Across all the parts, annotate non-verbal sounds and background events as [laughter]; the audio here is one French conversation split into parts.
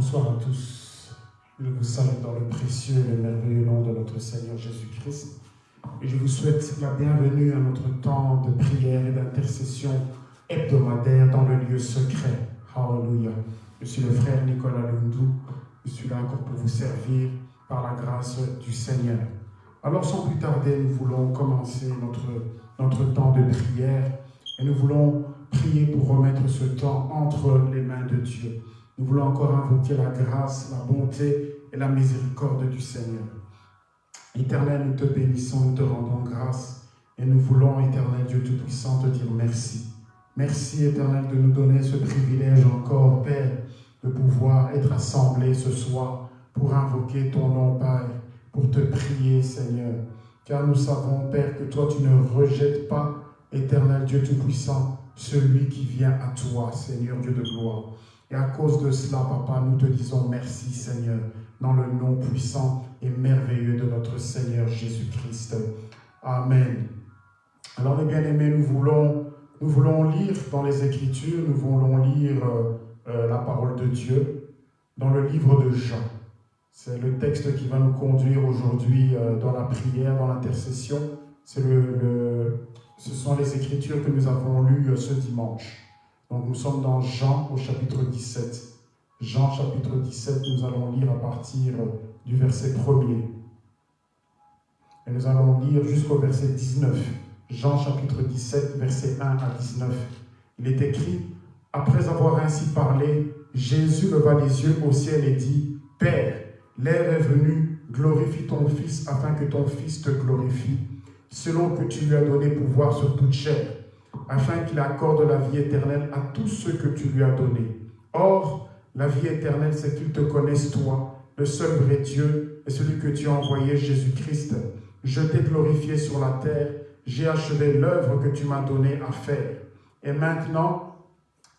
Bonsoir à tous. Je vous salue dans le précieux et le merveilleux nom de notre Seigneur Jésus-Christ. Et je vous souhaite la bienvenue à notre temps de prière et d'intercession hebdomadaire dans le lieu secret. Hallelujah. Je suis le frère Nicolas Lundou. Je suis là encore pour vous servir par la grâce du Seigneur. Alors sans plus tarder, nous voulons commencer notre, notre temps de prière et nous voulons prier pour remettre ce temps entre les mains de Dieu. Nous voulons encore invoquer la grâce, la bonté et la miséricorde du Seigneur. Éternel, nous te bénissons, nous te rendons grâce et nous voulons, éternel Dieu Tout-Puissant, te dire merci. Merci, éternel, de nous donner ce privilège encore, Père, de pouvoir être assemblés ce soir pour invoquer ton nom, Père, pour te prier, Seigneur. Car nous savons, Père, que toi, tu ne rejettes pas, éternel Dieu Tout-Puissant, celui qui vient à toi, Seigneur Dieu de gloire. Et à cause de cela, Papa, nous te disons merci, Seigneur, dans le nom puissant et merveilleux de notre Seigneur Jésus-Christ. Amen. Alors, mes bien-aimés, nous voulons, nous voulons lire dans les Écritures, nous voulons lire euh, euh, la parole de Dieu dans le livre de Jean. C'est le texte qui va nous conduire aujourd'hui euh, dans la prière, dans l'intercession. Le, ce sont les Écritures que nous avons lues ce dimanche. Donc nous sommes dans Jean au chapitre 17. Jean chapitre 17, nous allons lire à partir du verset 1er. Et nous allons lire jusqu'au verset 19. Jean chapitre 17, verset 1 à 19. Il est écrit, Après avoir ainsi parlé, Jésus leva les yeux au ciel et dit, Père, l'heure est venue, glorifie ton Fils afin que ton Fils te glorifie, selon que tu lui as donné pouvoir sur toute chair afin qu'il accorde la vie éternelle à tous ceux que tu lui as donnés. Or, la vie éternelle, c'est qu'ils te connaissent, toi, le seul vrai Dieu, et celui que tu as envoyé, Jésus-Christ. Je t'ai glorifié sur la terre, j'ai achevé l'œuvre que tu m'as donnée à faire. Et maintenant,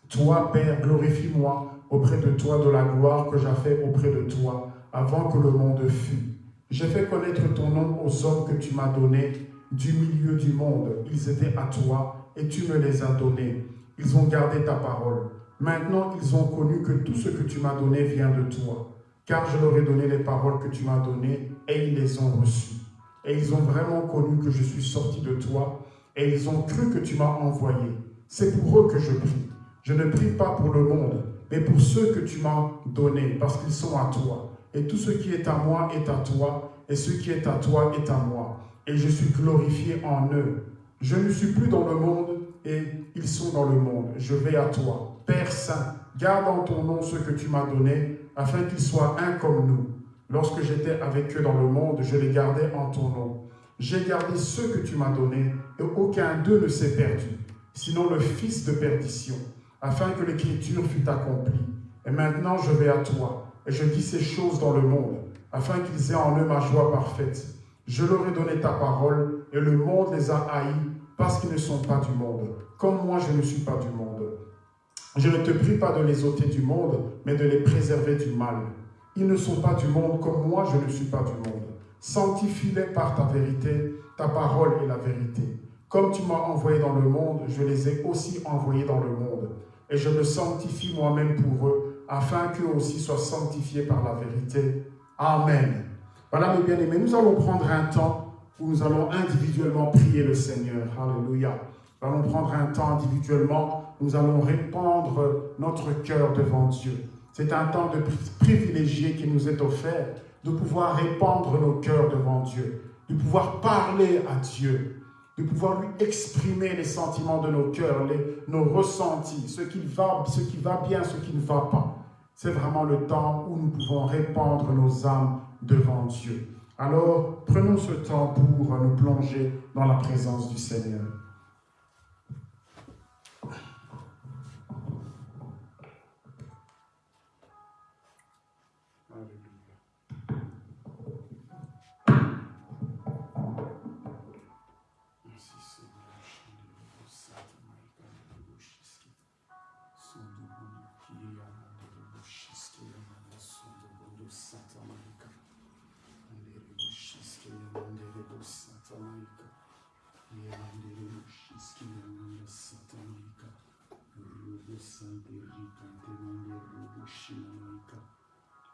toi, Père, glorifie-moi auprès de toi de la gloire que j'ai fait auprès de toi, avant que le monde fût. J'ai fait connaître ton nom aux hommes que tu m'as donnés du milieu du monde. Ils étaient à toi, et tu me les as donnés. Ils ont gardé ta parole. Maintenant, ils ont connu que tout ce que tu m'as donné vient de toi. Car je leur ai donné les paroles que tu m'as données et ils les ont reçues. Et ils ont vraiment connu que je suis sorti de toi et ils ont cru que tu m'as envoyé. C'est pour eux que je prie. Je ne prie pas pour le monde, mais pour ceux que tu m'as donnés, parce qu'ils sont à toi. Et tout ce qui est à moi est à toi, et ce qui est à toi est à moi. Et je suis glorifié en eux. Je ne suis plus dans le monde et ils sont dans le monde. Je vais à toi. Père Saint, garde en ton nom ce que tu m'as donné, afin qu'ils soient un comme nous. Lorsque j'étais avec eux dans le monde, je les gardais en ton nom. J'ai gardé ceux que tu m'as donnés, et aucun d'eux ne s'est perdu, sinon le fils de perdition, afin que l'écriture fût accomplie. Et maintenant je vais à toi, et je dis ces choses dans le monde, afin qu'ils aient en eux ma joie parfaite. Je leur ai donné ta parole, et le monde les a haïs, parce qu'ils ne sont pas du monde, comme moi je ne suis pas du monde. Je ne te prie pas de les ôter du monde, mais de les préserver du mal. Ils ne sont pas du monde, comme moi je ne suis pas du monde. Sanctifie-les par ta vérité, ta parole est la vérité. Comme tu m'as envoyé dans le monde, je les ai aussi envoyés dans le monde. Et je me sanctifie moi-même pour eux, afin qu'eux aussi soient sanctifiés par la vérité. Amen. Voilà mes bien-aimés, nous allons prendre un temps où nous allons individuellement prier le Seigneur. Alléluia. Nous allons prendre un temps individuellement, nous allons répandre notre cœur devant Dieu. C'est un temps de privilégié qui nous est offert, de pouvoir répandre nos cœurs devant Dieu, de pouvoir parler à Dieu, de pouvoir lui exprimer les sentiments de nos cœurs, nos ressentis, ce qui, va, ce qui va bien, ce qui ne va pas. C'est vraiment le temps où nous pouvons répandre nos âmes devant Dieu. Alors, prenons ce temps pour nous plonger dans la présence du Seigneur.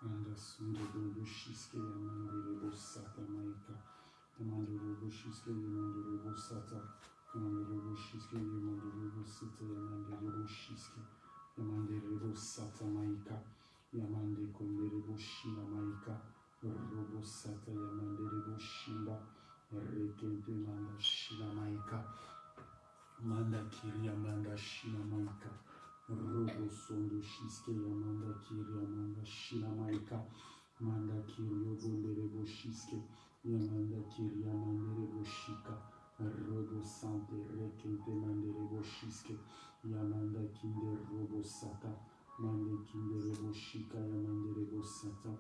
Anda sundo robo shiske yamande rebo sata maika. Yamande robo shiske yamande rebo sata. Yamande rebo shiske yamande rebo sata yamande rebo shiske. Yamande rebo sata maika. Yamande konde rebo shina maika. Robo sata yamande rebo shinda. Rekente manda shina maika. Manda kiri yamanda shina maika. robosondo shiskeleyamanda kiriyamanda shilamaika manda kiriyobonderebo shiske. Yamanda kiriyamanderebo shika. Robo sante rekente manderebo shiske. Yamanda kinde robo sata. Mande kinderebo shika yamanderebo sata.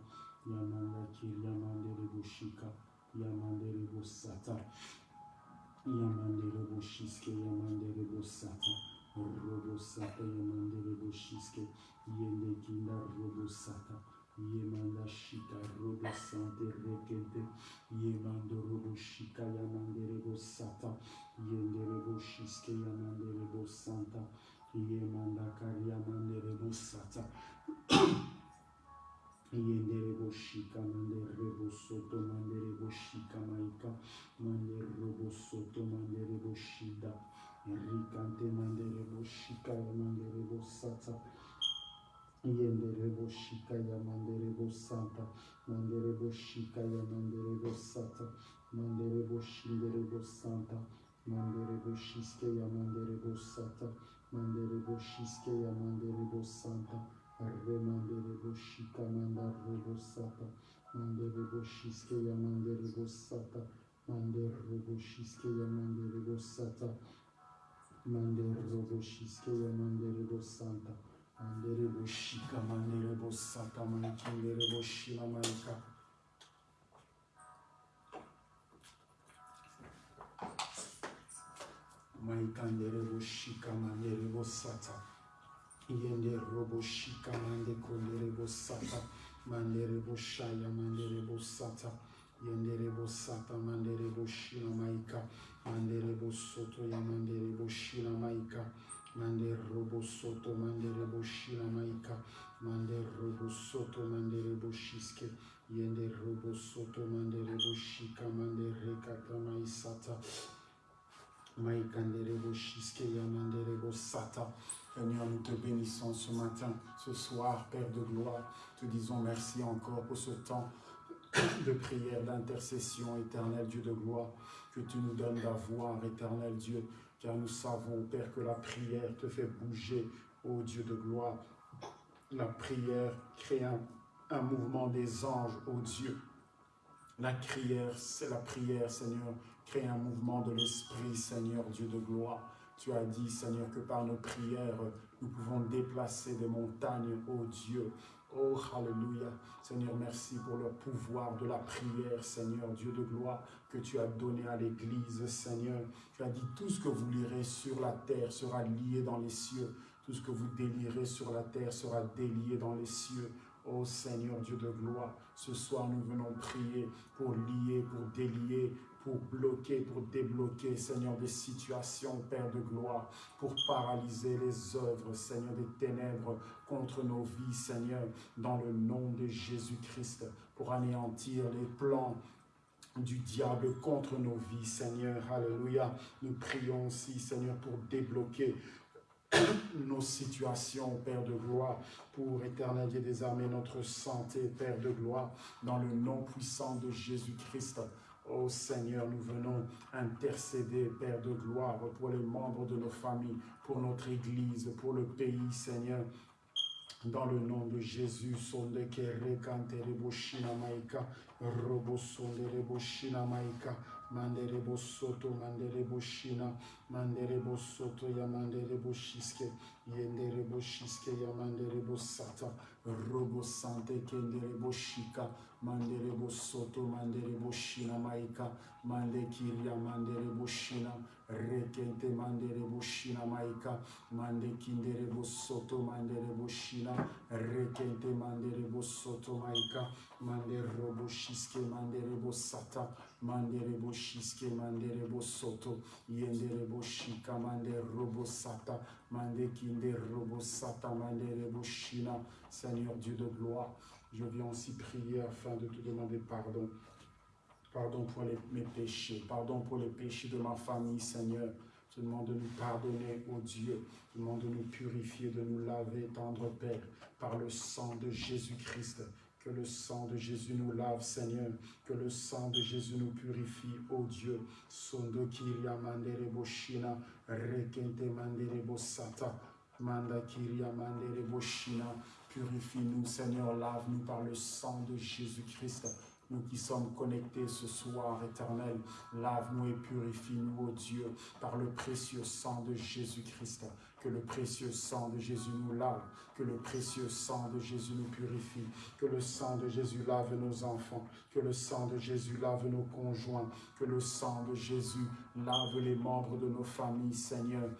Yamanda kiriyamanderebo shika. Yamanderebo sata. Yamanderebo shiske yamanderebo sata. Rodosata yemanda reboshiske yende kinda rodosata yemanda shika rodosante rekente yemanda reboshika yemanda rebosata yende reboshiske yemanda rebosanta yemanda mandere yemanda rebosata yende reboshika yemanda rebosoto yemanda reboshika maika yemanda reboshoto yemanda reboshida Rikante mandere bo shika mandere bo sata. Yendere bo shika ya mandere bo santa. Mandere bo shika ya mandere bo sata. Mandere bo shindere bo santa. Mandere bo shiske ya mandere bo sata. Mandere bo shiske ya mandere bo santa. Remandere bo shika mandare bo sata. Mandere bo shiske ya mandere bo sata. Mandere bo shiske ya mandere bo sata. Mandere bo shiske ya mandere bo santa. Mandere bo shika mandere bo sata. Mandere bo shila maika. Maikandere bo shika mandere bo sata. Yende robo shika mande kondere bo sata. Mandere bo shaya mandere bo sata. Yendere bo sata mandere bo shina maika. Mandere bo soto ya mandere bo shina maika. Mandere robo soto mandere bo shina maika. Mandere robo soto mandere mandere bo shika mandere rekata maisata. Maikandere bo shiske ya mandere bo sata. Seigneur, nous te bénissons ce matin, ce soir, Père de gloire. Te disons merci encore pour ce temps de prière, d'intercession, éternel Dieu de gloire, que tu nous donnes d'avoir, éternel Dieu, car nous savons, Père, que la prière te fait bouger, ô Dieu de gloire. La prière crée un, un mouvement des anges, ô Dieu. La prière, c'est la prière, Seigneur, crée un mouvement de l'Esprit, Seigneur Dieu de gloire. Tu as dit, Seigneur, que par nos prières, nous pouvons déplacer des montagnes, ô Dieu. Oh, Alléluia. Seigneur, merci pour le pouvoir de la prière, Seigneur, Dieu de gloire, que tu as donné à l'Église, Seigneur. Tu as dit, tout ce que vous lirez sur la terre sera lié dans les cieux. Tout ce que vous délirez sur la terre sera délié dans les cieux. Oh Seigneur Dieu de gloire, ce soir nous venons prier pour lier, pour délier, pour bloquer, pour débloquer, Seigneur, des situations, Père de gloire, pour paralyser les œuvres, Seigneur, des ténèbres contre nos vies, Seigneur, dans le nom de Jésus-Christ, pour anéantir les plans du diable contre nos vies, Seigneur. Alléluia. Nous prions aussi, Seigneur, pour débloquer [clears throat] nos situations, Père de gloire, pour éternel des armées, notre santé, Père de gloire, dans le nom puissant de Jésus-Christ. Oh Seigneur, nous venons intercéder, Père de gloire, pour les membres de nos familles, pour notre Église, pour le pays, Seigneur. Dans le nom de Jésus, sonde kere kantere boshina maika, robo sondere boshina maika, mandere bosoto, mandere boshina, mandere bosoto ya mandere boshiske, yendere boshiske ya mandere robo sante kendere boshika, mandere bosoto, mandere boshina maika, mande kiria mandere boshina, rekente mandere boshina maika, mande kindere bosoto, mandere boshina, rekente mandere bosoto maika, mandere robo shiske, mandere bosata, mandere boshiske, mandere bosoto, yendere boshika, mandere robo sata, mande kinde robo sata, mandere boshina, Seigneur Dieu de gloire, Je viens aussi prier afin de te demander pardon. Pardon pour mes péchés, pardon pour les péchés de ma famille, Seigneur. Je demande de nous pardonner, ô Dieu. Je demande de nous purifier, de nous laver, tendre Père, par le sang de Jésus-Christ. Que le sang de Jésus nous lave, Seigneur. Que le sang de Jésus nous purifie, ô Dieu. Sondo manda. Purifie-nous, Seigneur, lave-nous par le sang de Jésus-Christ. Nous qui sommes connectés ce soir, éternel, lave-nous et purifie-nous, ô Dieu, par le précieux sang de Jésus-Christ. Que le précieux sang de Jésus nous lave, que le précieux sang de Jésus nous purifie, que le sang de Jésus lave nos enfants, que le sang de Jésus lave nos conjoints, que le sang de Jésus lave les membres de nos familles, Seigneur.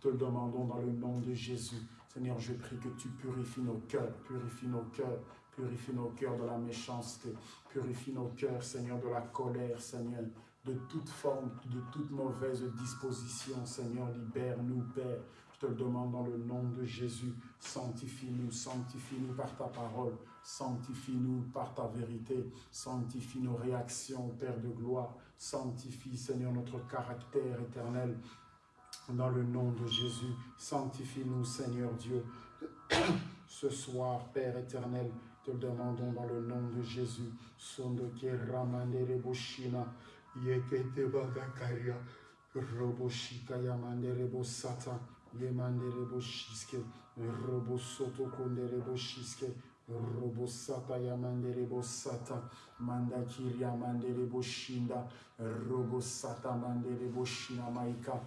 Te le demandons dans le nom de Jésus. Seigneur, je prie que tu purifies nos cœurs, purifie nos cœurs, Purifie nos cœurs de la méchanceté. Purifie nos cœurs, Seigneur, de la colère, Seigneur. De toute forme, de toute mauvaise disposition, Seigneur. Libère-nous, Père. Je te le demande dans le nom de Jésus. Sanctifie-nous, sanctifie-nous par ta parole. Sanctifie-nous par ta vérité. Sanctifie nos réactions, Père de gloire. Sanctifie, Seigneur, notre caractère éternel. Dans le nom de Jésus, sanctifie-nous, Seigneur Dieu. [coughs] Ce soir, Père éternel, te demandons dans le nom de Jésus. Sondoke ramandere boshina, yekete bagakaria, roboshika yamandere bosata, yemandere boshiske, robosoto kondere boshiske, robosata yamandere bosata, mandakiri yamandere boshinda, robosata mandere boshina maika,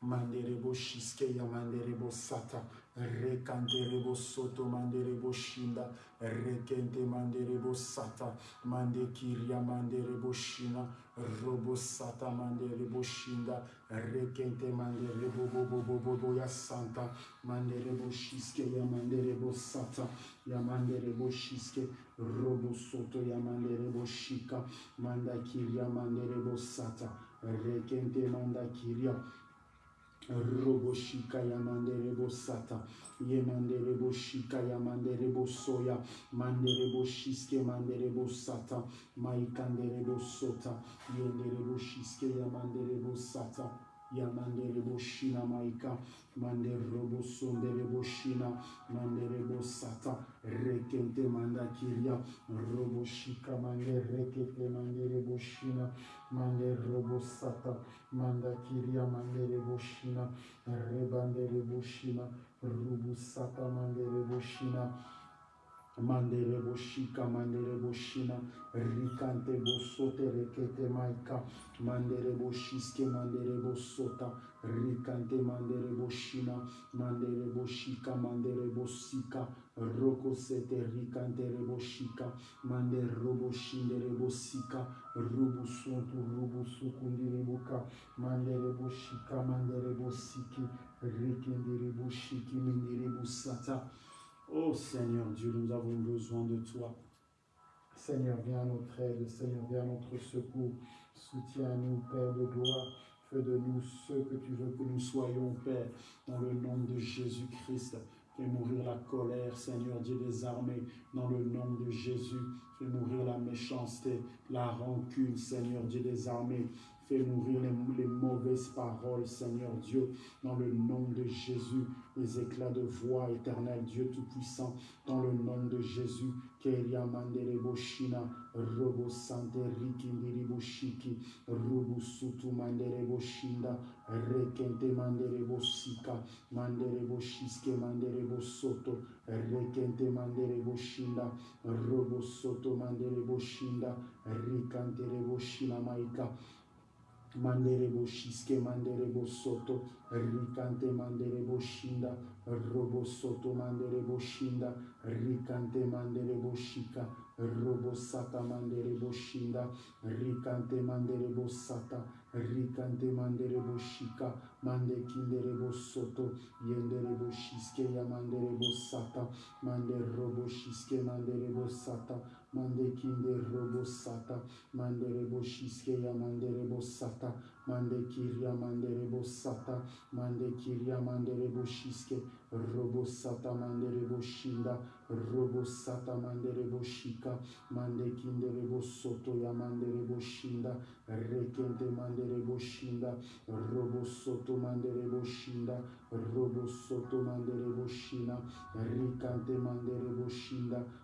mandere boshiske yamandere bosata, rekanderebo soto manderebo shinda. Rekente manderebo sata. Mande kiria manderebo shina. Robo sata manderebo shinda. Rekente manderebo bobo bobo bo ya santa. Manderebo shiske ya manderebo sata. Ya manderebo shiske. Robo soto ya manderebo shika. Manda kiria manderebo sata. Rekente manda kiria Roboshika yamanderebo sata, yemanderebo shika yamanderebo soya, manderebo shiske manderebo sata, maikanderebo sota, yenderebo shiske yamanderebo sata, yamandere boshina maika mandere bosondere boshina mandere bosata rekente manda kiria roboshika mange rekete mandere boshina mandere bosata manda kiria mandere boshina rebandere boshina rubusata mandere boshina. mandele boshika mandele boshina rikante bosote rekete maika. Mandele boshiske mandele bosota rikante mandele boshina mandele boshika mandele bosika. Roko sete rikante reboshika. Mande roboshinde rebosika. Rubusontu rubusukundi reboka mande reboshika mande rebosiki rikindi reboshiki mindi rebusata. Oh Seigneur Dieu, nous avons besoin de toi. Seigneur, viens à notre aide, Seigneur, viens à notre secours. Soutiens-nous, Père de gloire. Fais de nous ce que tu veux que nous soyons, Père, dans le nom de Jésus-Christ. Fais mourir la colère, Seigneur Dieu des armées, dans le nom de Jésus. Fais mourir la méchanceté, la rancune, Seigneur Dieu des armées. Fais mourir les, les, mauvaises paroles, Seigneur Dieu, dans le nom de Jésus, les éclats de voix, éternel Dieu Tout-Puissant, dans le nom de Jésus. Keria mandere boshina, robo sante rikindiri boshiki, robo sutu mandere rekente mandere bosika, mandere boshiske mandere bosoto, rekente mandere boshinda, robo soto mandere boshinda, rikantere maika, manderebo shiske manderebo soto rikante manderebo shinda robo soto manderebo shinda rikante manderebo shika robo sata manderebo shinda rikante manderebo sata rikante manderebo shika mande kinderebo soto yenderebo shiske ya manderebo sata mande robo shiske manderebo sata mande kinde robo sata mandere bo shiske ya mandere bo sata mande kiria manderebo sata, mande kiria manderebo shiske, robo sata manderebo shinda, robo sata manderebo shika, mande kinderebo soto ya manderebo shinda, rekente manderebo shinda, robo soto manderebo shinda, robo soto manderebo shina, rikante manderebo shinda, robo soto manderebo shika, mande rikante rebo shinda, rekente mande robo saya, mande rebo shiske mande rebo sata, mande kinde rebo shinda,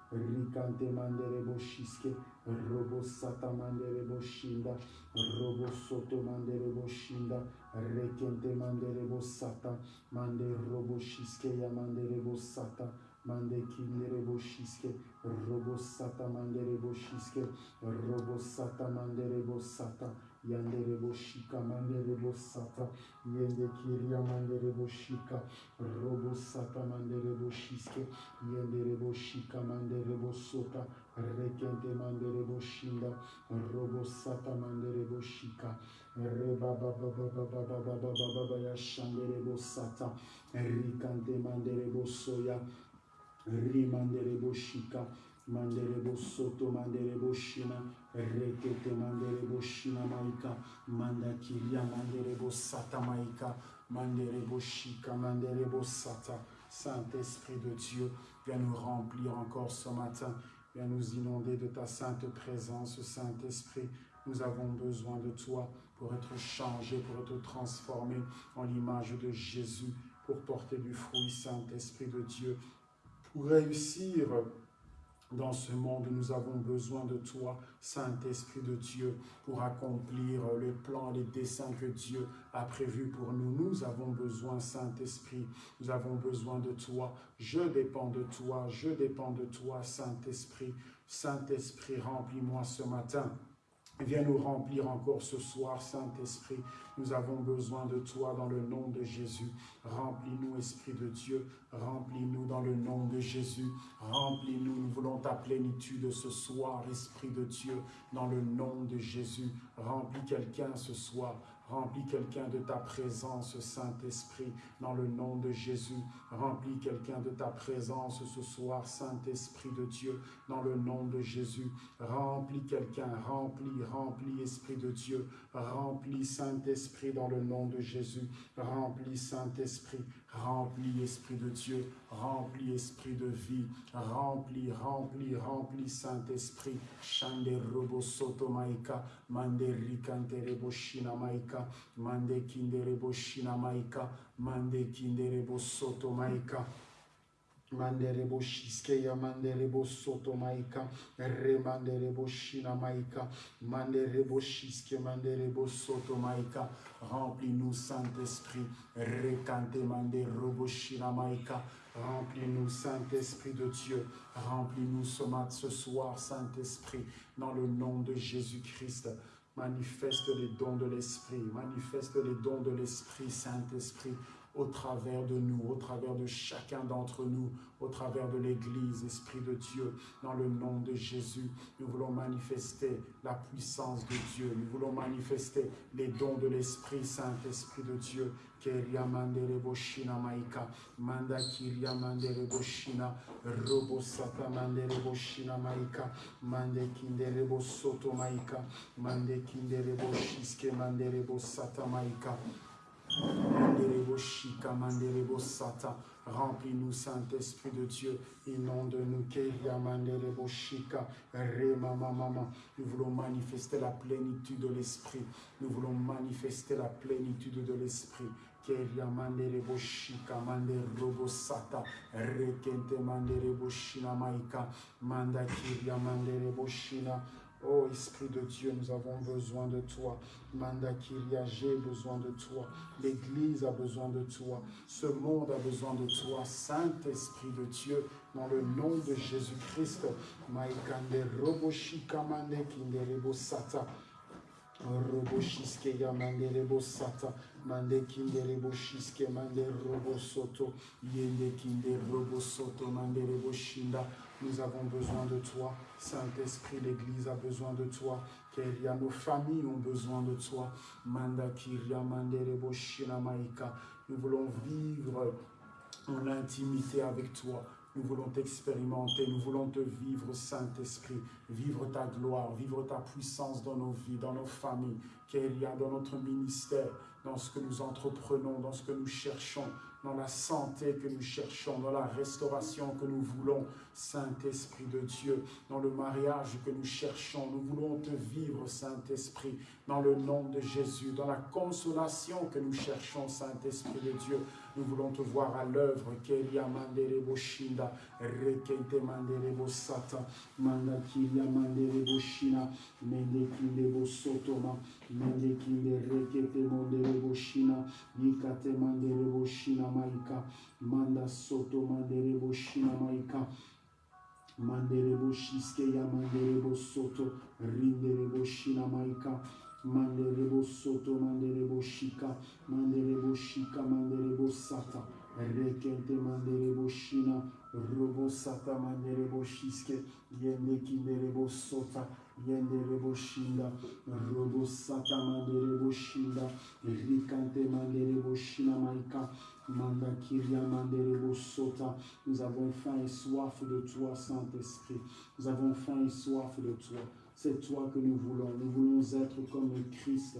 rikante manderebo shiske, robo sata manderebo shinda, robo soto manderebo shinda, rekente manderebo sata, mande robo shiske ya manderebo sata, mande kinderebo shiske, robo sata manderebo shiske, robo sata manderebo sata, yanderebo shika manderebo sata, yende kiria manderebo shika, robo sata manderebo shiske, yenderebo shika manderebo sota, rekente manderebo shinda, robo sata manderebo shika, reba baba baba baba baba baba ya shanderebo sata, rikante manderebo soya, rimanderebo shika, manderebo soto manderebo shina, rekete manderebo shina maika, manderebo sata maika, manderebo shika, manderebo sata. Saint-Esprit de Dieu, viens nous remplir encore ce matin, viens nous inonder de ta sainte présence, Saint-Esprit. Nous avons besoin de toi pour être changés, pour être transformés en l'image de Jésus, pour porter du fruit, Saint-Esprit de Dieu. Pour réussir dans ce monde, nous avons besoin de toi, Saint-Esprit de Dieu, pour accomplir les plans, les desseins que Dieu a prévus pour nous. Nous avons besoin, Saint-Esprit, nous avons besoin de toi. Je dépends de toi, je dépends de toi, Saint-Esprit. Saint-Esprit, remplis-moi ce matin. Viens nous remplir encore ce soir, Saint-Esprit. Nous avons besoin de toi dans le nom de Jésus. Remplis-nous, Esprit de Dieu. Remplis-nous dans le nom de Jésus. Remplis-nous. Nous voulons ta plénitude ce soir, Esprit de Dieu, dans le nom de Jésus. Remplis quelqu'un ce soir. Remplis quelqu'un de ta présence, Saint-Esprit, dans le nom de Jésus. Remplis quelqu'un de ta présence ce soir, Saint-Esprit de Dieu, dans le nom de Jésus. Remplis quelqu'un, remplis, remplis, Esprit de Dieu. Remplis, Saint-Esprit, dans le nom de Jésus. Remplis, Saint-Esprit. Remplis, Esprit de Dieu. Remplis, Esprit de vie. Remplis, remplis, remplis, Saint-Esprit. Shande robo soto maika. Mande rikante rebo shina maika. Mande kinde rebo shina maika. Mande kinde rebo soto maika. Manderebo shiskeya manderebo soto maika remanderebo shina maika manderebo shiske manderebo soto maika remplis-nous Saint-Esprit rekante manderebo shina maika remplis-nous Saint-Esprit de Dieu remplis-nous ce mat ce soir Saint-Esprit dans le nom de Jésus-Christ. Manifeste les dons de l'Esprit manifeste les dons de l'Esprit Saint-Esprit au travers de nous, au travers de chacun d'entre nous, au travers de l'Église, Esprit de Dieu, dans le nom de Jésus. Nous voulons manifester la puissance de Dieu. Nous voulons manifester les dons de l'Esprit, Saint-Esprit de Dieu. Manda kiria mandere robo maika, mande kindere soto maika, mande kindere boshiske. Remplis-nous, Saint-Esprit de Dieu. Inonde-nous. Nous voulons manifester la plénitude de l'Esprit. Nous voulons manifester la plénitude de l'Esprit. Rekente, Maika. Manda. Oh Esprit de Dieu, nous avons besoin de toi. Manda Kiria, j'ai besoin de toi. L'Église a besoin de toi. Ce monde a besoin de toi. Saint-Esprit de Dieu, dans le nom de Jésus-Christ. Roboshiske ya mandere bosata. Mande kindere boshiske mande robo soto. Yende kinde robo soto mandere boshinda. Nous avons besoin de toi. Saint-Esprit, l'Église a besoin de toi. Kéria, nos familles ont besoin de toi. Nous voulons vivre en intimité avec toi. Nous voulons t'expérimenter, nous voulons te vivre, Saint-Esprit, vivre ta gloire, vivre ta puissance dans nos vies, dans nos familles, qu'il y a dans notre ministère, dans ce que nous entreprenons, dans ce que nous cherchons, dans la santé que nous cherchons, dans la restauration que nous voulons, Saint-Esprit de Dieu, dans le mariage que nous cherchons. Nous voulons te vivre, Saint-Esprit, dans le nom de Jésus, dans la consolation que nous cherchons, Saint-Esprit de Dieu. Nous voulons te voir à l'œuvre. Kelia manderebo shinda, rekente manderebo sata, manda kilia manderebo shina, sotoma, mende kinde rekete manderebo shina, yikate manderebo shina maika, manda soto manderebo shina maika, manderebo shiske ya soto, rinderebo shina maika, Manderebo soto, manderebo shika, manderebo shika, manderebo sata, rekente manderebo shina, robo sata, manderebo shiske, yende kinderebo sota, yenderebo shinda, robo sata, manderebo shinda, rikante manderebo shina maika, manda kiria manderebo sota. Nous avons faim et soif de toi, Saint-Esprit. Nous avons faim et soif de toi. C'est toi que nous voulons. Nous voulons être comme le Christ.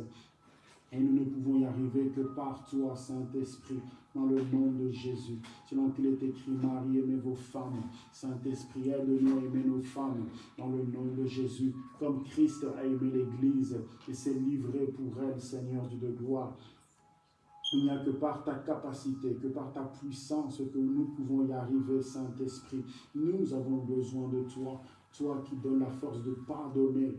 Et nous ne pouvons y arriver que par toi, Saint-Esprit, dans le nom de Jésus. Selon qu'il est écrit, Marie, aimez vos femmes. Saint-Esprit, aide-nous à aimer nos femmes, dans le nom de Jésus. Comme Christ a aimé l'Église et s'est livré pour elle, Seigneur Dieu de gloire. Il n'y a que par ta capacité, que par ta puissance que nous pouvons y arriver, Saint-Esprit. Nous avons besoin de toi toi qui donnes la force de pardonner.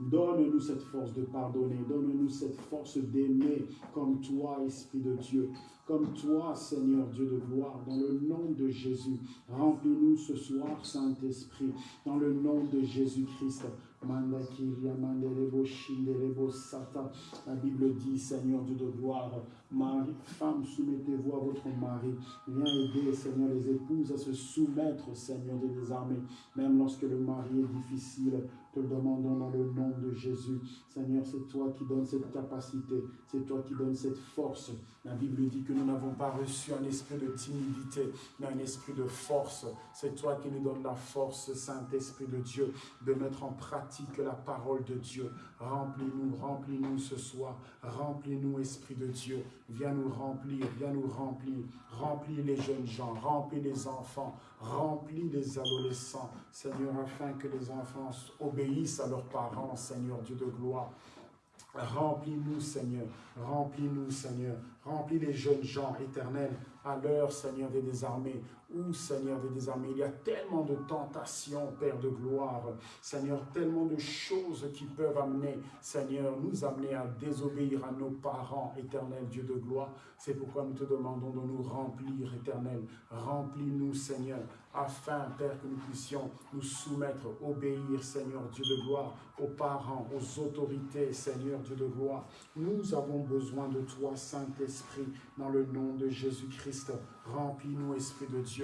Donne-nous cette force de pardonner, donne-nous cette force d'aimer comme toi, Esprit de Dieu, comme toi, Seigneur Dieu de gloire, dans le nom de Jésus. Remplis-nous ce soir, Saint-Esprit, dans le nom de Jésus-Christ. La Bible dit, Seigneur Dieu de gloire, Marie, femme, soumettez-vous à votre mari. Viens aider, Seigneur, les épouses à se soumettre, Seigneur des armées, même lorsque le mari est difficile. Te demandons dans le nom de Jésus. Seigneur, c'est toi qui donnes cette capacité, c'est toi qui donnes cette force. La Bible dit que nous n'avons pas reçu un esprit de timidité, mais un esprit de force. C'est toi qui nous donnes la force, Saint-Esprit de Dieu, de mettre en pratique la parole de Dieu. Remplis-nous, remplis-nous ce soir. Remplis-nous, Esprit de Dieu. Viens nous remplir, viens nous remplir. Remplis les jeunes gens, remplis les enfants, remplis les adolescents. Seigneur, afin que les enfants obéissent à leurs parents, Seigneur Dieu de gloire. Remplis-nous, Seigneur. Remplis-nous, Seigneur. Remplis les jeunes gens éternels à l'heure, Seigneur des désarmés. Ou, Seigneur des désarmés, il y a tellement de tentations, Père de gloire. Seigneur, tellement de choses qui peuvent amener, Seigneur, nous amener à désobéir à nos parents, éternel Dieu de gloire. C'est pourquoi nous te demandons de nous remplir, éternel. Remplis-nous, Seigneur, afin, Père, que nous puissions nous soumettre, obéir, Seigneur Dieu de gloire, aux parents, aux autorités, Seigneur Dieu de gloire. Nous avons besoin de toi, Saint-Esprit, dans le nom de Jésus-Christ. Remplis-nous, Esprit de Dieu,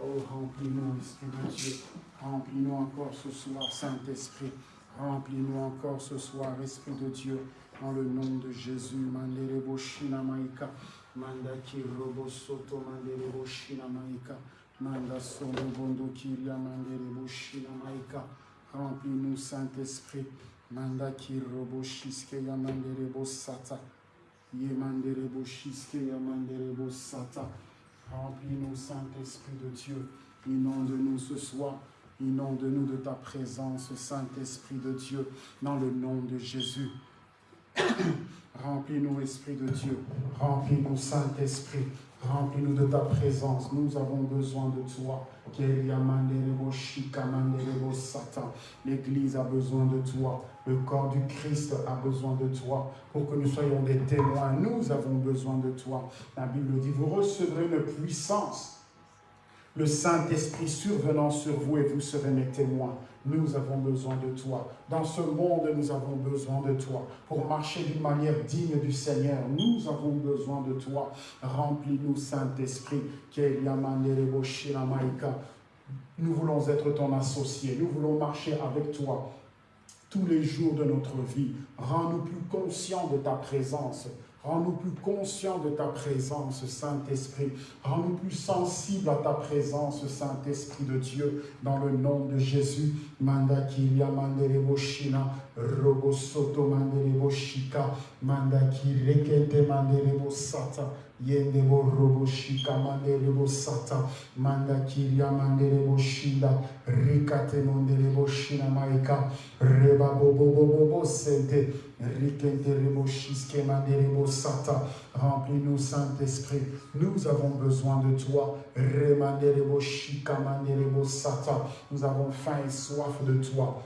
Oh, remplis-nous, Esprit de Dieu. Remplis-nous encore ce soir, Saint-Esprit. Remplis-nous encore ce soir, Esprit de Dieu. Dans le nom de Jésus. Manderebo Maika. Mandaki Robo Soto Manderebo Maika. Manda sondo bondo kiria mandere boshina maika. Remplis-nous, Saint-Esprit. Manda kirobo shiske ya mandere bosata. Ye mandere boshiske ya mandere bosata. Remplis-nous, Saint-Esprit de Dieu. Inonde-nous ce soir. Inonde-nous de ta présence, Saint-Esprit de Dieu, dans le nom de Jésus. [coughs] Remplis-nous, Esprit de Dieu. Remplis-nous, Saint-Esprit. Remplis-nous de ta présence. Nous avons besoin de toi. L'Église a besoin de toi. Le corps du Christ a besoin de toi. Pour que nous soyons des témoins, nous avons besoin de toi. La Bible dit, vous recevrez une puissance le Saint-Esprit survenant sur vous et vous serez mes témoins. Nous avons besoin de toi. Dans ce monde, nous avons besoin de toi. Pour marcher d'une manière digne du Seigneur, nous avons besoin de toi. Remplis-nous, Saint-Esprit. Nous voulons être ton associé. Nous voulons marcher avec toi tous les jours de notre vie. Rends-nous plus conscients de ta présence. Rends-nous plus conscients de ta présence, Saint-Esprit. Rends-nous plus sensibles à ta présence, Saint-Esprit de Dieu, dans le nom de Jésus. Manda kiria mandere boshina, robo soto mandere boshika, manda kirekete mandere bosata, yende bo robo shika bosata, manda kiria mandere boshida, rikate mandere boshina maika, reba bobo bobo bo sente, Remplis-nous, Saint-Esprit. Nous avons besoin de toi. Nous avons faim et soif de toi.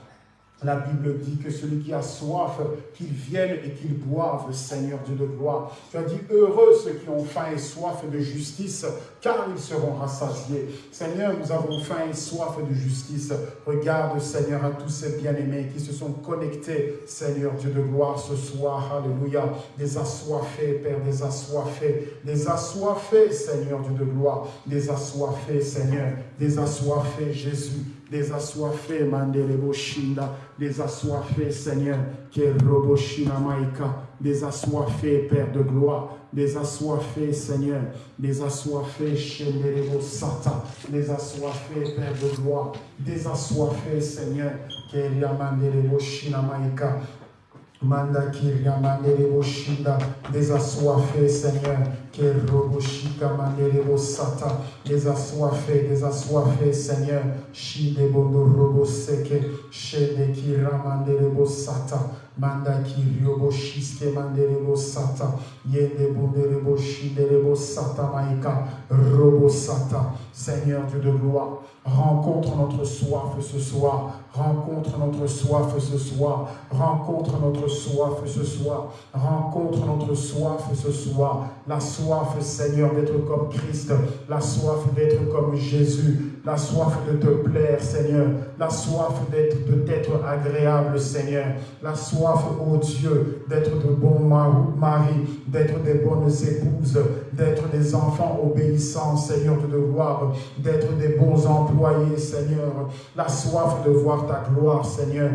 La Bible dit que celui qui a soif, qu'il vienne et qu'il boive, Seigneur Dieu de gloire. Tu as dit, heureux ceux qui ont faim et soif de justice, car ils seront rassasiés. Seigneur, nous avons faim et soif de justice. Regarde, Seigneur, à tous ces bien-aimés qui se sont connectés, Seigneur Dieu de gloire, ce soir. Alléluia. Des assoiffés, Père, des assoiffés. Des assoiffés, Seigneur Dieu de gloire. Des assoiffés, Seigneur. Des assoiffés, Jésus des assoiffés, Mandelebo Shinda, des assoiffés, Seigneur, Keroboshina Maika, des assoiffés, Père de gloire, des assoiffés, Seigneur, des assoiffés, Shendelebo Sata, des assoiffés, Père de gloire, des assoiffés, Seigneur, Keriamandelebo Shina Maika, Manda kiria shinda, des Seigneur, que roboshika manderebo sata, des assoiffés, des Seigneur, shide bondo seke, shede kira manderebo sata, manda kiriobo shiske manderebo sata, yende maika, robo sata, Seigneur Dieu de gloire, rencontre notre soif ce soir, rencontre notre soif ce soir, rencontre notre soif ce soir, rencontre notre soif ce soir, la soif, Seigneur, d'être comme Christ, la soif d'être comme Jésus, la soif de te plaire, Seigneur, la soif d'être de t'être agréable, Seigneur, la soif, ô Dieu, d'être de bons maris, d'être des bonnes épouses, d'être des enfants obéissants, Seigneur, de gloire, d'être des bons employés, Seigneur, la soif de voir ta gloire, Seigneur,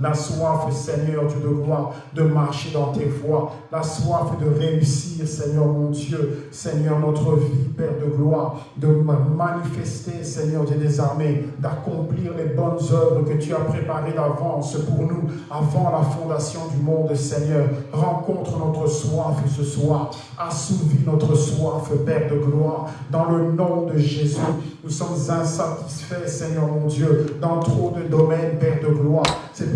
la soif, Seigneur Dieu de gloire, de marcher dans tes voies. La soif de réussir, Seigneur mon Dieu. Seigneur, notre vie, Père de gloire. De manifester, Seigneur Dieu des armées. D'accomplir les bonnes œuvres que tu as préparées d'avance pour nous, avant la fondation du monde, Seigneur. Rencontre notre soif ce soir. Assouvis notre soif, Père de gloire. Dans le nom de Jésus, nous sommes insatisfaits, Seigneur mon Dieu, dans trop de domaines, Père de gloire.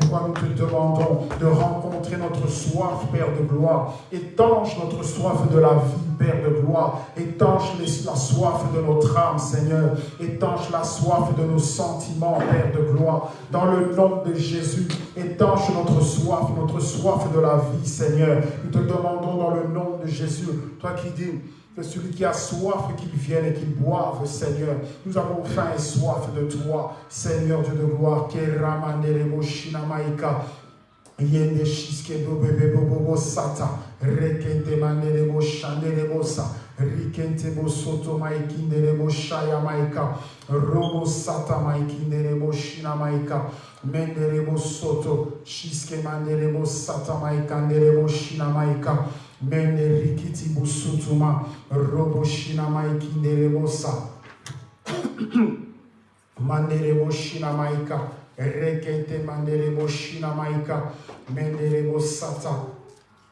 Pourquoi nous te demandons de rencontrer notre soif, Père de gloire. Étanche notre soif de la vie, Père de gloire. Étanche la soif de notre âme, Seigneur. Étanche la soif de nos sentiments, Père de gloire. Dans le nom de Jésus, étanche notre soif, notre soif de la vie, Seigneur. Nous te demandons dans le nom de Jésus, toi qui dis, que celui qui a soif, qu'il vienne et qu'il boive, Seigneur. Nous avons faim et soif de toi, Seigneur Dieu de gloire. Yende shiske do bebe bobo bo sata, rekente manere bo shandere bo sa, rikente bo soto maikindere maika, robo sata maikindere bo shina maika, mendere bo soto, shiske manere bo sata maikandere bo shina maika, Mende rikiti busutuma robo shina maiki nerebosa. [clears throat] Manderebo Shina Maika. Rekete Manderebo Shina Maika. Menderebo Sata.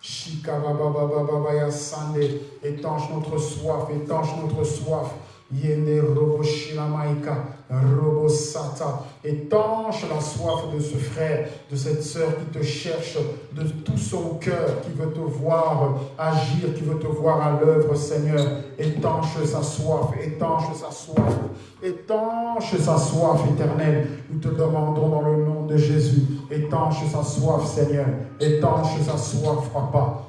Shika Baba Baba Baba ya Sande. Étanche notre soif, étanche notre soif. Yende Robo Shina Maika. Robosata, étanche la soif de ce frère, de cette sœur qui te cherche de tout son cœur, qui veut te voir agir, qui veut te voir à l'œuvre, Seigneur. Étanche sa soif, étanche sa soif, étanche sa soif éternelle. Nous te demandons dans le nom de Jésus, étanche sa soif, Seigneur. Étanche sa soif, Papa.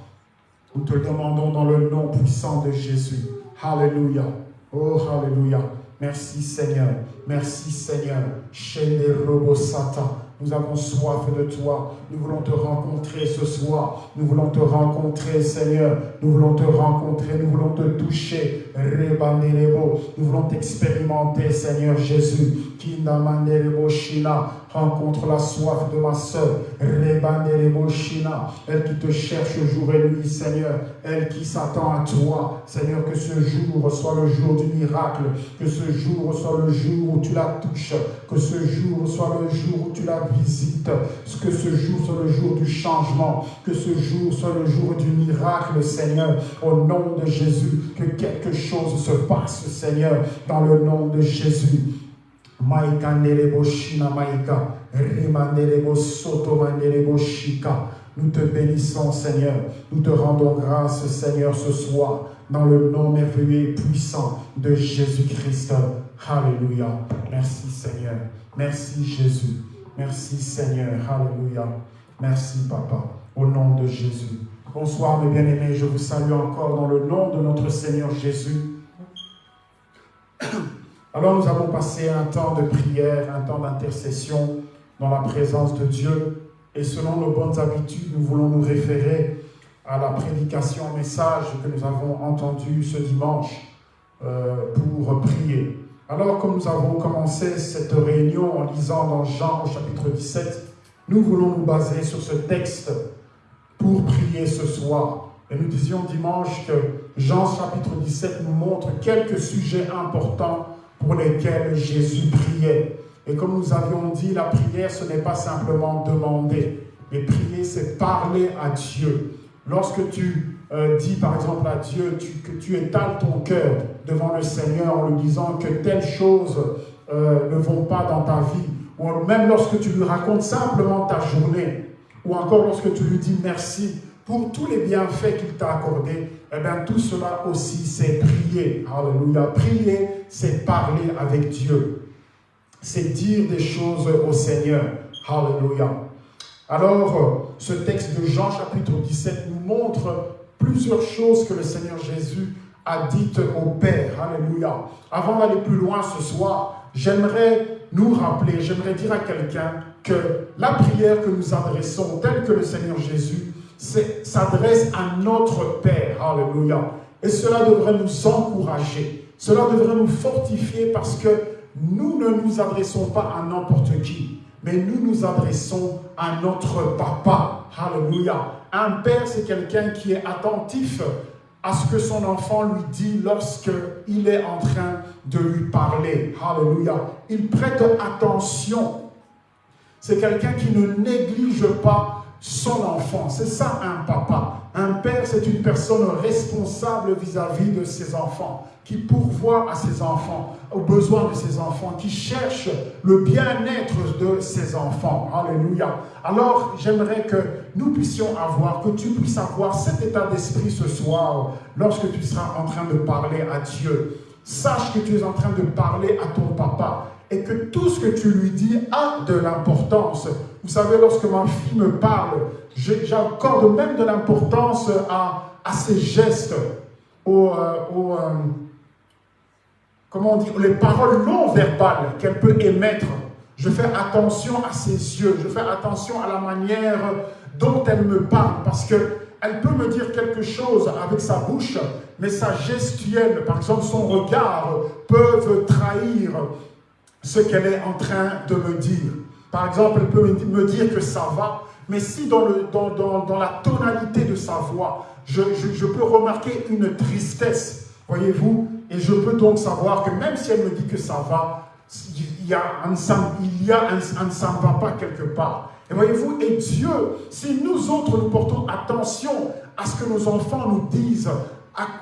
Nous te demandons dans le nom puissant de Jésus. Alléluia. Oh, Alléluia. Merci Seigneur. Merci Seigneur. Robosata. Nous avons soif de toi. Nous voulons te rencontrer ce soir. Nous voulons te rencontrer, Seigneur. Nous voulons te rencontrer. Nous voulons te toucher. Nous voulons t'expérimenter, Seigneur Jésus. Shina. Rencontre la soif de ma soeur. Shina. Elle qui te cherche jour et nuit, Seigneur. Elle qui s'attend à toi. Seigneur, que ce jour soit le jour du miracle. Que ce jour soit le jour où tu la touches. Que ce jour soit le jour où tu la visites. Que ce jour soit le jour du changement. Que ce jour soit le jour du miracle, Seigneur. Au nom de Jésus. Que quelque chose se passe, Seigneur, dans le nom de Jésus. Maika nerebo shina maika, nerebo soto. Nous te bénissons, Seigneur. Nous te rendons grâce, Seigneur, ce soir, dans le nom merveilleux et puissant de Jésus-Christ. Alléluia. Merci, Seigneur. Merci, Jésus. Merci, Seigneur. Alléluia. Merci, Papa. Au nom de Jésus. Bonsoir, mes bien-aimés. Je vous salue encore dans le nom de notre Seigneur Jésus. Alors nous avons passé un temps de prière, un temps d'intercession dans la présence de Dieu. Et selon nos bonnes habitudes, nous voulons nous référer à la prédication, message que nous avons entendu ce dimanche euh, pour prier. Alors, comme nous avons commencé cette réunion en lisant dans Jean au chapitre 17, nous voulons nous baser sur ce texte pour prier ce soir. Et nous disions dimanche que Jean chapitre 17 nous montre quelques sujets importants pour lesquels Jésus priait. Et comme nous avions dit, la prière, ce n'est pas simplement demander, mais prier, c'est parler à Dieu. Lorsque tu euh, dis par exemple à Dieu que tu étales ton cœur devant le Seigneur en lui disant que telles choses euh, ne vont pas dans ta vie, ou même lorsque tu lui racontes simplement ta journée, ou encore lorsque tu lui dis merci pour tous les bienfaits qu'il t'a accordés, eh bien tout cela aussi c'est prier. Alléluia. Prier, c'est parler avec Dieu. C'est dire des choses au Seigneur. Alléluia. Alors, ce texte de Jean chapitre 17 nous montre plusieurs choses que le Seigneur Jésus a dites au Père. Alléluia. Avant d'aller plus loin ce soir, j'aimerais nous rappeler, j'aimerais dire à quelqu'un que la prière que nous adressons, telle que le Seigneur Jésus s'adresse à notre Père. Alléluia. Et cela devrait nous encourager. Cela devrait nous fortifier parce que nous ne nous adressons pas à n'importe qui, mais nous nous adressons à notre Papa. Alléluia. Un Père, c'est quelqu'un qui est attentif à ce que son enfant lui dit lorsqu'il est en train de lui parler. Alléluia. Il prête attention. C'est quelqu'un qui ne néglige pas son enfant. C'est ça un papa. Un père, c'est une personne responsable vis-à-vis de ses enfants, qui pourvoit à ses enfants, aux besoins de ses enfants, qui cherche le bien-être de ses enfants. Alléluia. Alors, j'aimerais que nous puissions avoir, que tu puisses avoir cet état d'esprit ce soir, lorsque tu seras en train de parler à Dieu. Sache que tu es en train de parler à ton papa et que tout ce que tu lui dis a de l'importance. Vous savez, lorsque ma fille me parle, j'accorde même de l'importance à, ses gestes, aux, euh, euh, comment on dit, les paroles non verbales qu'elle peut émettre. Je fais attention à ses yeux, je fais attention à la manière dont elle me parle, parce que elle peut me dire quelque chose avec sa bouche, mais sa gestuelle, par exemple son regard, peuvent trahir ce qu'elle est en train de me dire. Par exemple, elle peut me dire que ça va, mais si dans, la tonalité de sa voix, je, peux remarquer une tristesse, voyez-vous, et je peux donc savoir que même si elle me dit que ça va, il y a un, il ne va pas quelque part. Et voyez-vous, et Dieu, si nous autres nous portons attention à ce que nos enfants nous disent,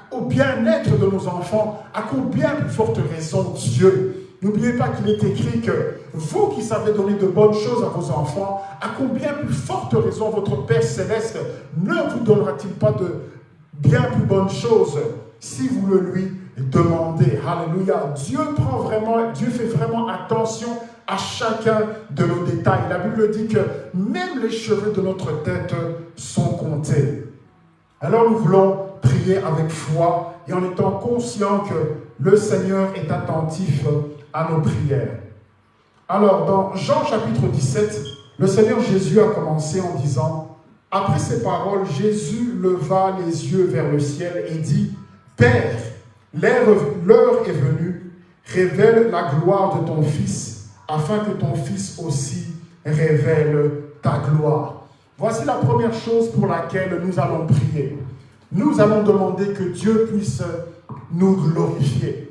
au bien-être de nos enfants, à combien plus forte raison Dieu N'oubliez pas qu'il est écrit que vous qui savez donner de bonnes choses à vos enfants, à combien plus forte raison votre Père Céleste ne vous donnera-t-il pas de bien plus bonnes choses si vous le lui demandez? Alléluia. Dieu prend vraiment, Dieu fait vraiment attention à chacun de nos détails. La Bible dit que même les cheveux de notre tête sont comptés. Alors nous voulons prier avec foi et en étant conscients que le Seigneur est attentif à nos prières. Alors, dans Jean chapitre 17, le Seigneur Jésus a commencé en disant, après ces paroles, Jésus leva les yeux vers le ciel et dit, Père, l'heure est venue, révèle la gloire de ton Fils, afin que ton Fils aussi révèle ta gloire. Voici la première chose pour laquelle nous allons prier. Nous allons demander que Dieu puisse nous glorifier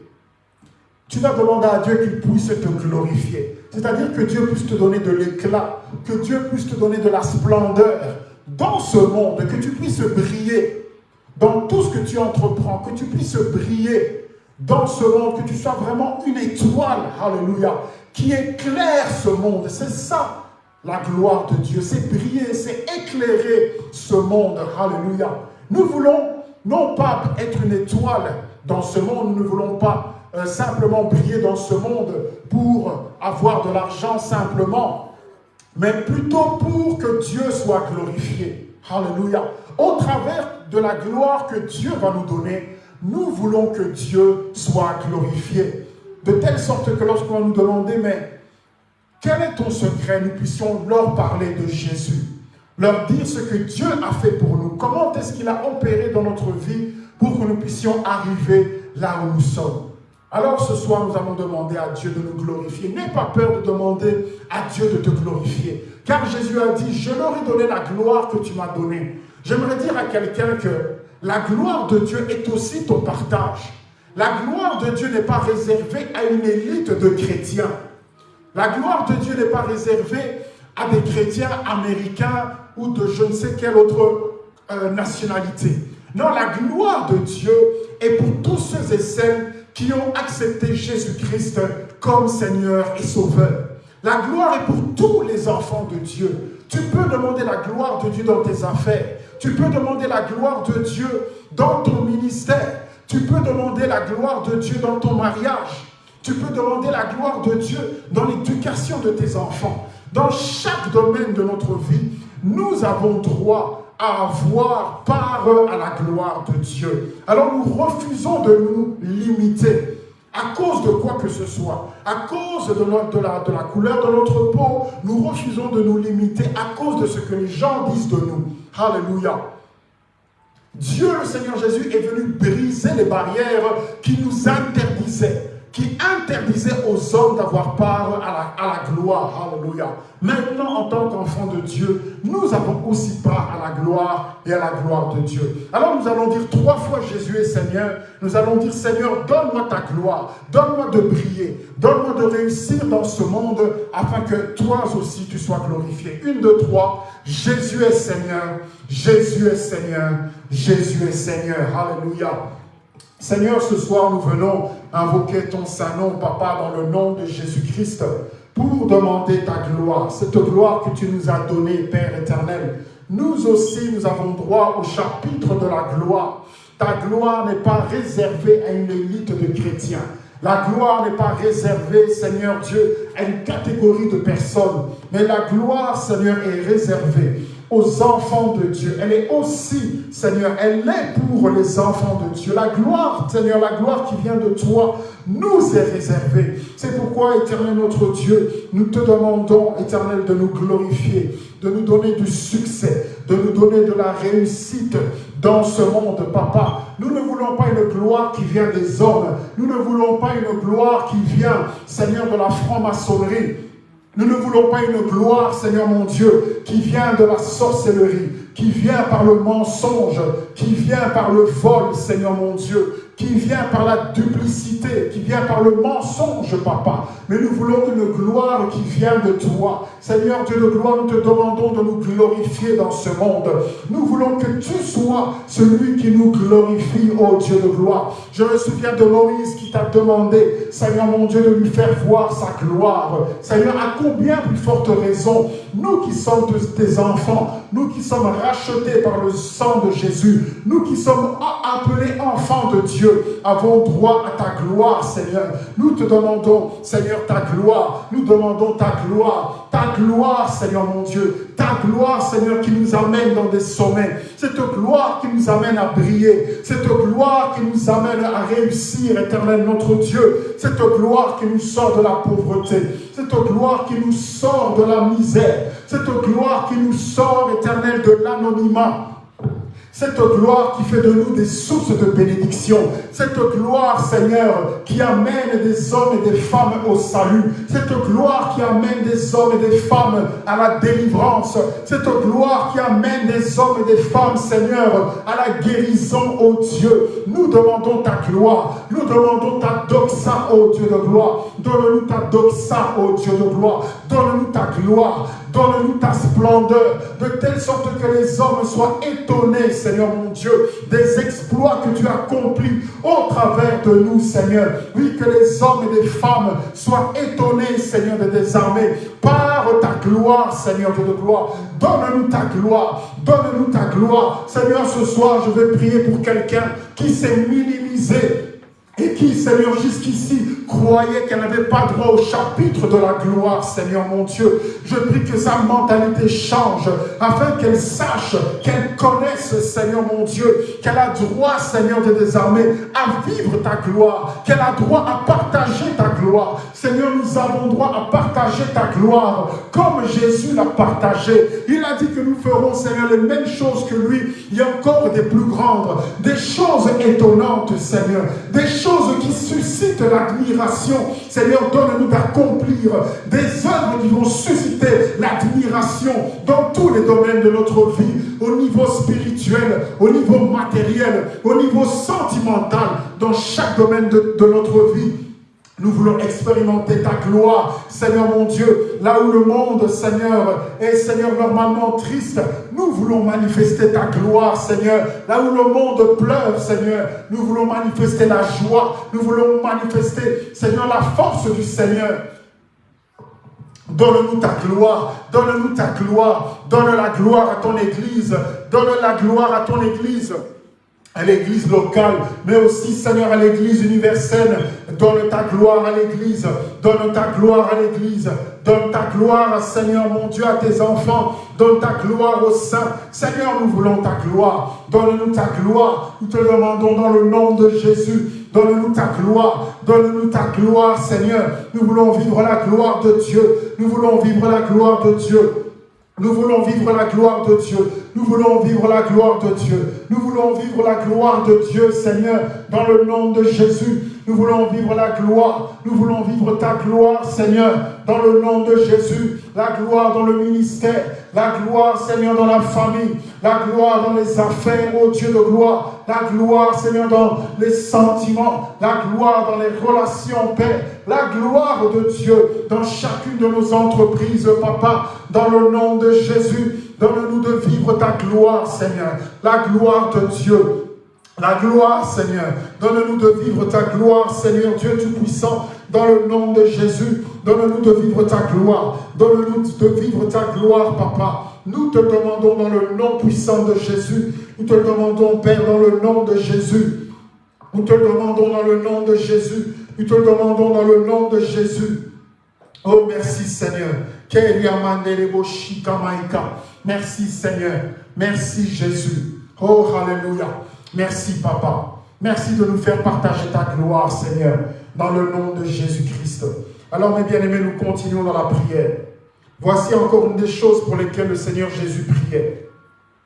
tu vas demander à Dieu qu'il puisse te glorifier. C'est-à-dire que Dieu puisse te donner de l'éclat, que Dieu puisse te donner de la splendeur dans ce monde, que tu puisses briller dans tout ce que tu entreprends, que tu puisses briller dans ce monde, que tu sois vraiment une étoile, alléluia, qui éclaire ce monde. C'est ça la gloire de Dieu, c'est briller, c'est éclairer ce monde, alléluia. Nous voulons non pas être une étoile dans ce monde, nous ne voulons pas euh, simplement briller dans ce monde pour avoir de l'argent simplement, mais plutôt pour que Dieu soit glorifié. Alléluia. Au travers de la gloire que Dieu va nous donner, nous voulons que Dieu soit glorifié. De telle sorte que lorsqu'on va nous demander, mais quel est ton secret? Nous puissions leur parler de Jésus, leur dire ce que Dieu a fait pour nous, comment est-ce qu'il a opéré dans notre vie pour que nous puissions arriver là où nous sommes? Alors ce soir, nous allons demander à Dieu de nous glorifier. N'aie pas peur de demander à Dieu de te glorifier. Car Jésus a dit, je leur ai donné la gloire que tu m'as donnée. J'aimerais dire à quelqu'un que la gloire de Dieu est aussi ton partage. La gloire de Dieu n'est pas réservée à une élite de chrétiens. La gloire de Dieu n'est pas réservée à des chrétiens américains ou de je ne sais quelle autre euh, nationalité. Non, la gloire de Dieu est pour tous ceux et celles qui ont accepté Jésus-Christ comme Seigneur et Sauveur. La gloire est pour tous les enfants de Dieu. Tu peux demander la gloire de Dieu dans tes affaires. Tu peux demander la gloire de Dieu dans ton ministère. Tu peux demander la gloire de Dieu dans ton mariage. Tu peux demander la gloire de Dieu dans l'éducation de tes enfants. Dans chaque domaine de notre vie, nous avons droit à avoir part à la gloire de Dieu. Alors nous refusons de nous limiter à cause de quoi que ce soit, à cause de, la, de la couleur de notre peau, nous refusons de nous limiter à cause de ce que les gens disent de nous. Alléluia. Dieu, le Seigneur Jésus, est venu briser les barrières qui nous interdisaient qui interdisait aux hommes d'avoir part à la, gloire. Alléluia. Maintenant, en tant qu'enfants de Dieu, nous avons aussi part à la gloire et à la gloire de Dieu. Alors nous allons dire trois fois Jésus est Seigneur. Nous allons dire Seigneur, donne-moi ta gloire, donne-moi de briller, donne-moi de réussir dans ce monde afin que toi aussi tu sois glorifié. Une, deux, trois. Jésus est Seigneur, Jésus est Seigneur, Jésus est Seigneur. Alléluia. Seigneur, ce soir, nous venons invoquer ton saint nom, Papa, dans le nom de Jésus-Christ, pour demander ta gloire, cette gloire que tu nous as donnée, Père éternel. Nous aussi, nous avons droit au chapitre de la gloire. Ta gloire n'est pas réservée à une élite de chrétiens. La gloire n'est pas réservée, Seigneur Dieu, à une catégorie de personnes. Mais la gloire, Seigneur, est réservée aux enfants de Dieu. Elle est aussi, Seigneur, elle est pour les enfants de Dieu. La gloire, Seigneur, la gloire qui vient de toi nous est réservée. C'est pourquoi, éternel notre Dieu, nous te demandons, éternel, de nous glorifier, de nous donner du succès, de nous donner de la réussite dans ce monde, papa. Nous ne voulons pas une gloire qui vient des hommes. Nous ne voulons pas une gloire qui vient, Seigneur, de la franc-maçonnerie. Nous ne voulons pas une gloire, Seigneur mon Dieu, qui vient de la sorcellerie, qui vient par le mensonge, qui vient par le vol, Seigneur mon Dieu, qui vient par la duplicité, qui vient par le mensonge, papa. Mais nous voulons une gloire qui vient de toi. Seigneur Dieu de gloire, nous te demandons de nous glorifier dans ce monde. Nous voulons que tu sois celui qui nous glorifie, ô Dieu de gloire. Je me souviens de Moïse qui t'a demandé, Seigneur mon Dieu, de lui faire voir sa gloire. Seigneur, à combien plus forte raison, nous qui sommes tes enfants, nous qui sommes rachetés par le sang de Jésus, nous qui sommes appelés enfants de Dieu, avons droit à ta gloire, Seigneur. Nous te demandons, Seigneur, ta gloire. Nous demandons ta gloire. Ta gloire, Seigneur mon Dieu. Ta gloire, Seigneur, qui nous amène dans des sommets. Cette gloire qui nous amène à briller. Cette gloire qui nous amène à réussir, éternel notre Dieu. Cette gloire qui nous sort de la pauvreté. Cette gloire qui nous sort de la misère. Cette gloire qui nous sort, éternel, de l'anonymat. Cette gloire qui fait de nous des sources de bénédiction. Cette gloire, Seigneur, qui amène des hommes et des femmes au salut. Cette gloire qui amène des hommes et des femmes à la délivrance. Cette gloire qui amène des hommes et des femmes, Seigneur, à la guérison, ô Dieu. Nous demandons ta gloire. Nous demandons ta doxa, ô Dieu de gloire. Donne-nous ta doxa, ô Dieu de gloire. Donne-nous ta gloire. Donne-nous ta splendeur, de telle sorte que les hommes soient étonnés, Seigneur mon Dieu, des exploits que tu accomplis au travers de nous, Seigneur. Oui, que les hommes et les femmes soient étonnés, Seigneur de des armées, par ta gloire, Seigneur de gloire. Donne-nous ta gloire, donne-nous ta gloire. Seigneur, ce soir, je vais prier pour quelqu'un qui s'est minimisé et qui, Seigneur, jusqu'ici, croyait qu'elle n'avait pas droit au chapitre de la gloire, Seigneur mon Dieu. Je prie que sa mentalité change, afin qu'elle sache, qu'elle connaisse, Seigneur mon Dieu, qu'elle a droit, Seigneur des désarmés, à vivre ta gloire, qu'elle a droit à partager ta gloire. Seigneur, nous avons droit à partager ta gloire, comme Jésus l'a partagé. Il a dit que nous ferons, Seigneur, les mêmes choses que lui. Il y a encore des plus grandes, des choses étonnantes, Seigneur, des choses qui suscitent l'admiration. Seigneur, donne-nous d'accomplir des œuvres qui vont susciter l'admiration dans tous les domaines de notre vie, au niveau spirituel, au niveau matériel, au niveau sentimental, dans chaque domaine de, de notre vie. Nous voulons expérimenter ta gloire, Seigneur mon Dieu. Là où le monde, Seigneur, est, Seigneur, normalement triste, nous voulons manifester ta gloire, Seigneur. Là où le monde pleure, Seigneur, nous voulons manifester la joie. Nous voulons manifester, Seigneur, la force du Seigneur. Donne-nous ta gloire, donne-nous ta gloire, donne la gloire à ton Église, donne la gloire à ton Église à l'église locale, mais aussi, Seigneur, à l'église universelle. Donne ta gloire à l'église, donne ta gloire à l'église, donne ta gloire, Seigneur mon Dieu, à tes enfants, donne ta gloire aux saints. Seigneur, nous voulons ta gloire, donne-nous ta gloire. Nous te demandons dans le nom de Jésus, donne-nous ta gloire, donne-nous ta gloire, Seigneur. Nous voulons vivre la gloire de Dieu, nous voulons vivre la gloire de Dieu. Nous voulons vivre la gloire de Dieu. Nous voulons vivre la gloire de Dieu. Nous voulons vivre la gloire de Dieu, Seigneur, dans le nom de Jésus. Nous voulons vivre la gloire. Nous voulons vivre ta gloire, Seigneur, dans le nom de Jésus. La gloire dans le ministère. La gloire, Seigneur, dans la famille. La gloire dans les affaires, ô Dieu de gloire. La gloire, Seigneur, dans les sentiments. La gloire dans les relations, Père. La gloire de Dieu dans chacune de nos entreprises, Papa. Dans le nom de Jésus. Donne-nous de vivre ta gloire, Seigneur. La gloire de Dieu. La gloire, Seigneur. Donne-nous de vivre ta gloire, Seigneur Dieu Tout-Puissant, dans le nom de Jésus. Donne-nous de vivre ta gloire. Donne-nous de vivre ta gloire, Papa. Nous te demandons dans le nom puissant de Jésus. Nous te demandons, Père, dans le nom de Jésus. Nous te demandons dans le nom de Jésus. Nous te demandons dans le nom de Jésus. Oh, merci Seigneur. Merci Seigneur. Merci Jésus. Oh, Alléluia. Merci Papa. Merci de nous faire partager ta gloire, Seigneur, dans le nom de Jésus-Christ. Alors, mes bien-aimés, nous continuons dans la prière. Voici encore une des choses pour lesquelles le Seigneur Jésus priait.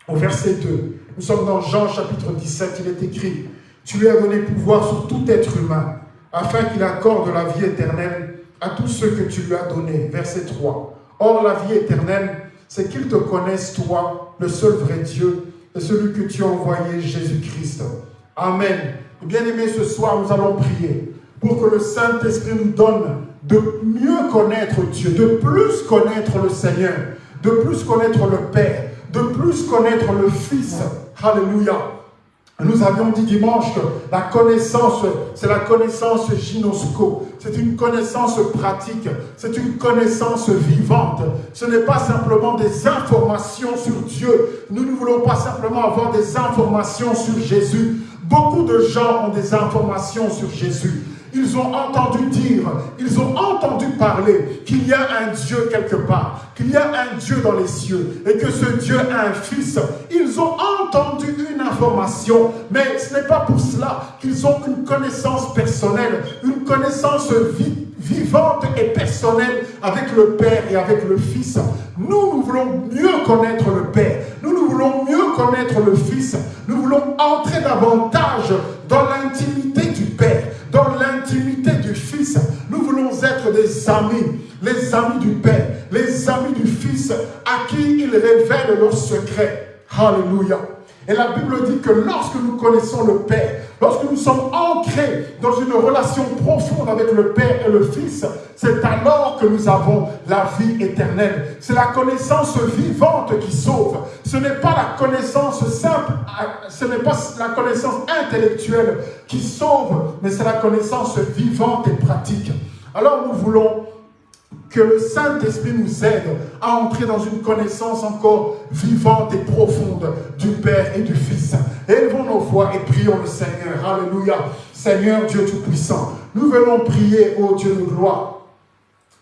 Au verset 2, nous sommes dans Jean chapitre 17, il est écrit, « Tu lui as donné pouvoir sur tout être humain, afin qu'il accorde la vie éternelle à tous ceux que tu lui as donnés. » Verset 3, « Or, la vie éternelle, c'est qu'ils te connaissent, toi, le seul vrai Dieu, et celui que tu as envoyé, Jésus-Christ. Amen. Bien aimé, ce soir, nous allons prier pour que le Saint-Esprit nous donne de mieux connaître Dieu, de plus connaître le Seigneur, de plus connaître le Père, de plus connaître le Fils. Alléluia. Nous avions dit dimanche que la connaissance, c'est la connaissance gynosco. C'est une connaissance pratique, c'est une connaissance vivante. Ce n'est pas simplement des informations sur Dieu. Nous ne voulons pas simplement avoir des informations sur Jésus. Beaucoup de gens ont des informations sur Jésus. Ils ont entendu dire, ils ont entendu parler qu'il y a un Dieu quelque part, qu'il y a un Dieu dans les cieux et que ce Dieu a un fils. Ils ont entendu une information, mais ce n'est pas pour cela qu'ils ont une connaissance personnelle, une connaissance vivante et personnelle avec le Père et avec le Fils. Nous, nous voulons mieux connaître le Père. Nous, nous voulons mieux connaître le Fils. Nous voulons entrer davantage dans l'intimité du Père dans l'intimité du Fils. Nous voulons être des amis, les amis du Père, les amis du Fils, à qui il révèle leurs secrets. Alléluia. Et la Bible dit que lorsque nous connaissons le Père, lorsque nous sommes ancrés dans une relation profonde avec le Père et le Fils, c'est alors que nous avons la vie éternelle. C'est la connaissance vivante qui sauve. Ce n'est pas la connaissance simple, ce n'est pas la connaissance intellectuelle qui sauve, mais c'est la connaissance vivante et pratique. Alors nous voulons que le Saint-Esprit nous aide à entrer dans une connaissance encore vivante et profonde du Père et du Fils. Élevons nos voix et prions le Seigneur. Alléluia. Seigneur Dieu Tout-Puissant, nous venons prier, ô Dieu de gloire,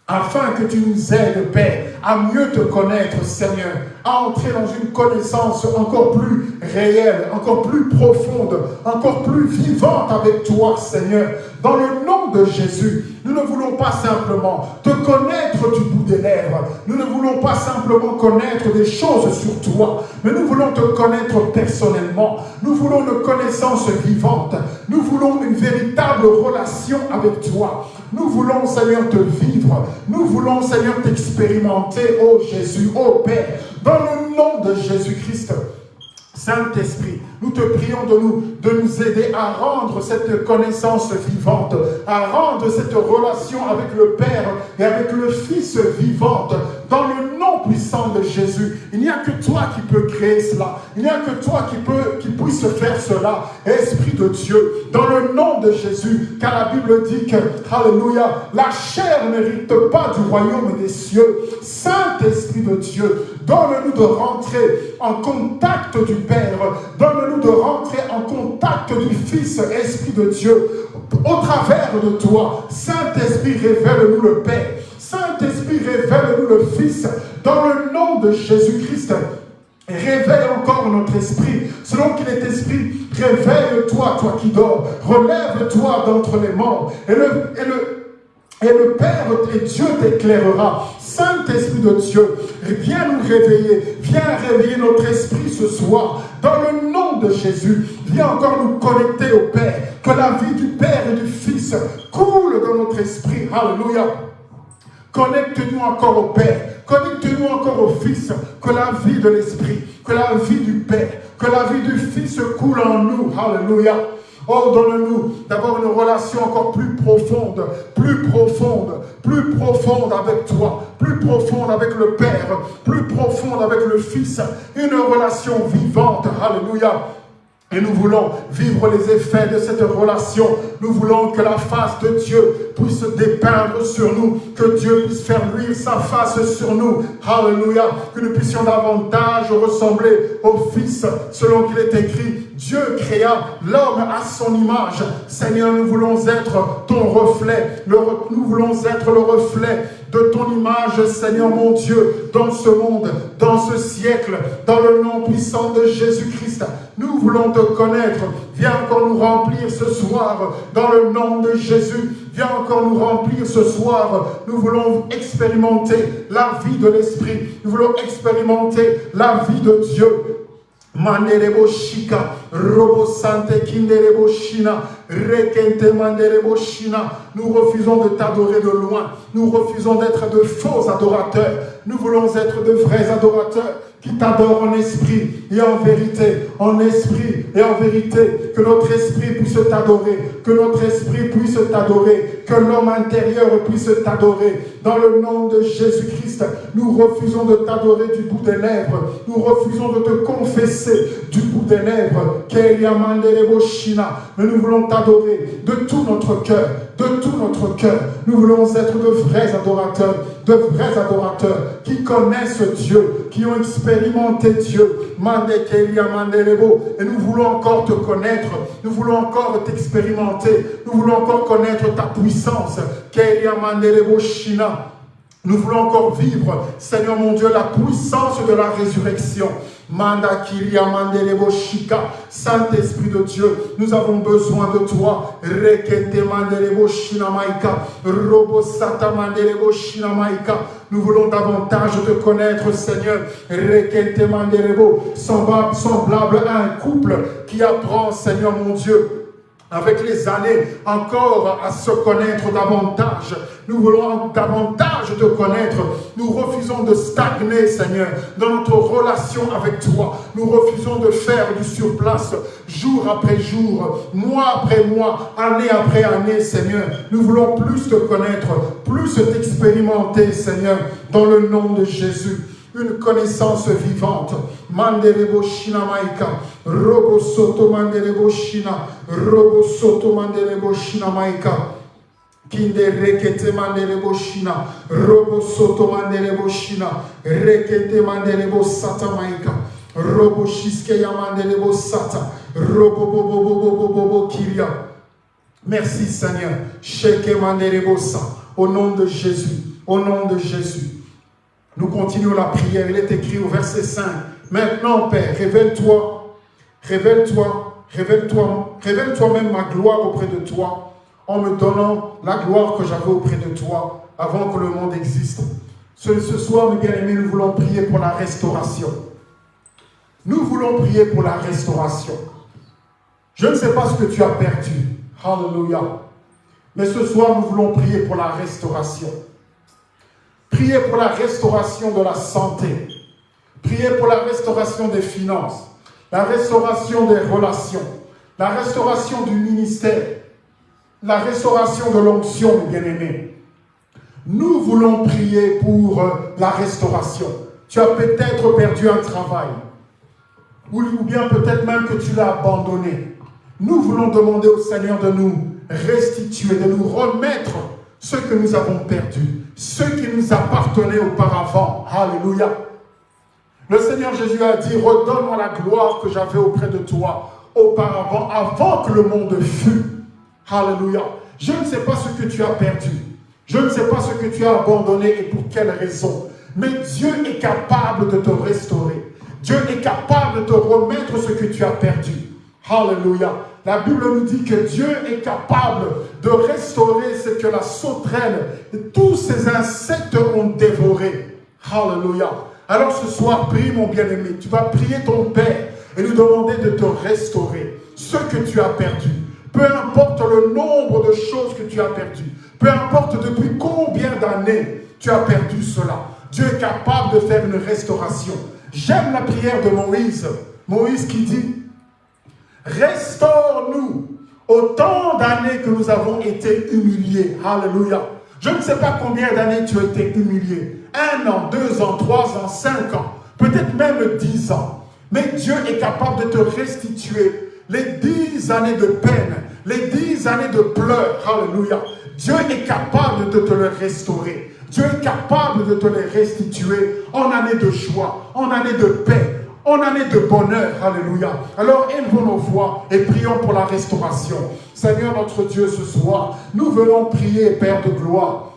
afin que tu nous aides, Père, à mieux te connaître, Seigneur, à entrer dans une connaissance encore plus réelle, encore plus profonde, encore plus vivante avec toi, Seigneur. Dans le Jésus, nous ne voulons pas simplement te connaître du bout des lèvres. Nous ne voulons pas simplement connaître des choses sur toi, mais nous voulons te connaître personnellement. Nous voulons une connaissance vivante. Nous voulons une véritable relation avec toi. Nous voulons, Seigneur, te vivre. Nous voulons, Seigneur, t'expérimenter, ô Jésus, ô Père, dans le nom de Jésus-Christ. Saint-Esprit, nous te prions de nous, de nous aider à rendre cette connaissance vivante, à rendre cette relation avec le Père et avec le Fils vivante, dans le puissant de Jésus. Il n'y a que toi qui peux créer cela. Il n'y a que toi qui, qui puisse faire cela. Esprit de Dieu, dans le nom de Jésus, car la Bible dit que, Alléluia, la chair n'hérite pas du royaume des cieux. Saint-Esprit de Dieu, donne-nous de rentrer en contact du Père. Donne-nous de rentrer en contact du Fils, Esprit de Dieu. Au travers de toi, Saint-Esprit, révèle-nous le Père. Saint-Esprit, révèle-nous le Fils dans le nom de Jésus-Christ. Réveille encore notre esprit, selon qu'il est esprit, réveille-toi, toi qui dors, relève-toi d'entre les morts, et le, et le, et le Père et Dieu t'éclairera. Saint-Esprit de Dieu, viens nous réveiller, viens réveiller notre esprit ce soir, dans le nom de Jésus. Viens encore nous connecter au Père, que la vie du Père et du Fils coule dans notre esprit. Alléluia. Connecte-nous encore au Père. Connecte-nous encore au Fils. Que la vie de l'Esprit, que la vie du Père, que la vie du Fils coule en nous. Alléluia. Oh, donne-nous d'avoir une relation encore plus profonde, plus profonde, plus profonde avec toi, plus profonde avec le Père, plus profonde avec le Fils. Une relation vivante. Alléluia et nous voulons vivre les effets de cette relation. Nous voulons que la face de Dieu puisse dépeindre sur nous, que Dieu puisse faire luire sa face sur nous. Alléluia. Que nous puissions davantage ressembler au Fils, selon qu'il est écrit. Dieu créa l'homme à son image. Seigneur, nous voulons être ton reflet. nous voulons être le reflet de ton image, Seigneur mon Dieu, dans ce monde, dans ce siècle, dans le nom puissant de Jésus-Christ. Nous voulons te connaître. Viens encore nous remplir ce soir, dans le nom de Jésus. Viens encore nous remplir ce soir. Nous voulons expérimenter la vie de l'Esprit. Nous voulons expérimenter la vie de Dieu. Nous refusons de t'adorer de loin. Nous refusons d'être de faux adorateurs. Nous voulons être de vrais adorateurs qui t'adorent en esprit et en vérité, en esprit et en vérité, que notre esprit puisse t'adorer, que notre esprit puisse t'adorer, que l'homme intérieur puisse t'adorer. Dans le nom de Jésus-Christ, nous refusons de t'adorer du bout des lèvres, nous refusons de te confesser du bout des lèvres, mais nous voulons t'adorer de tout notre cœur, de tout notre cœur. Nous voulons être de vrais adorateurs, de vrais adorateurs qui connaissent Dieu, qui ont expérimenté Dieu. Et nous voulons encore te connaître, nous voulons encore t'expérimenter, nous voulons encore connaître ta puissance. Nous voulons encore vivre, Seigneur mon Dieu, la puissance de la résurrection. Manda Kiria Mandelebo Shika, Saint-Esprit de Dieu, nous avons besoin de toi. Rekete Mandelebo Shinamaika, Robo Sata Shinamaika. Nous voulons davantage te connaître, Seigneur. Mandelebo, semblable à un couple qui apprend, Seigneur mon Dieu, avec les années, encore à se connaître davantage. Nous voulons davantage te connaître. Nous refusons de stagner, Seigneur, dans notre relation avec toi. Nous refusons de faire du surplace jour après jour, mois après mois, année après année, Seigneur. Nous voulons plus te connaître, plus t'expérimenter, Seigneur, dans le nom de Jésus une connaissance vivante. Manderebo Shina Maika, Robo Soto Manderebo Shina, Robo Soto Manderebo Shina Maika. Kinde rekete manderebo shina, robo soto manderebo shina, rekete manderebo sata maika, robo shiske ya robo bobo bobo bobo bo kiria. Merci Seigneur, sheke manderebo sa, au nom de Jésus, au nom de Jésus. Nous continuons la prière. Il est écrit au verset 5. Maintenant, Père, révèle-toi, révèle-toi, révèle-toi, révèle-toi même ma gloire auprès de toi, en me donnant la gloire que j'avais auprès de toi avant que le monde existe. Ce, ce soir, mes bien-aimés, nous voulons prier pour la restauration. Nous voulons prier pour la restauration. Je ne sais pas ce que tu as perdu. Hallelujah. Mais ce soir, nous voulons prier pour la restauration. Priez pour la restauration de la santé. Priez pour la restauration des finances, la restauration des relations, la restauration du ministère, la restauration de l'onction, bien-aimés. Nous voulons prier pour euh, la restauration. Tu as peut-être perdu un travail, ou bien peut-être même que tu l'as abandonné. Nous voulons demander au Seigneur de nous restituer, de nous remettre ce que nous avons perdu ce qui nous appartenait auparavant. Alléluia. Le Seigneur Jésus a dit, redonne-moi la gloire que j'avais auprès de toi auparavant, avant que le monde fût. Alléluia. Je ne sais pas ce que tu as perdu. Je ne sais pas ce que tu as abandonné et pour quelle raison. Mais Dieu est capable de te restaurer. Dieu est capable de te remettre ce que tu as perdu. Alléluia. La Bible nous dit que Dieu est capable de restaurer ce que la sauterelle et tous ces insectes ont dévoré. Alléluia. Alors ce soir, prie mon bien-aimé. Tu vas prier ton Père et lui demander de te restaurer ce que tu as perdu. Peu importe le nombre de choses que tu as perdu. Peu importe depuis combien d'années tu as perdu cela. Dieu est capable de faire une restauration. J'aime la prière de Moïse. Moïse qui dit, Restaure-nous autant d'années que nous avons été humiliés. Alléluia. Je ne sais pas combien d'années tu as été humilié. Un an, deux ans, trois ans, cinq ans, peut-être même dix ans. Mais Dieu est capable de te restituer les dix années de peine, les dix années de pleurs. Alléluia. Dieu est capable de te le restaurer. Dieu est capable de te les restituer en années de joie, en années de paix, en année de bonheur. Alléluia. Alors élevons nos voix et prions pour la restauration. Seigneur notre Dieu, ce soir, nous venons prier, Père de gloire,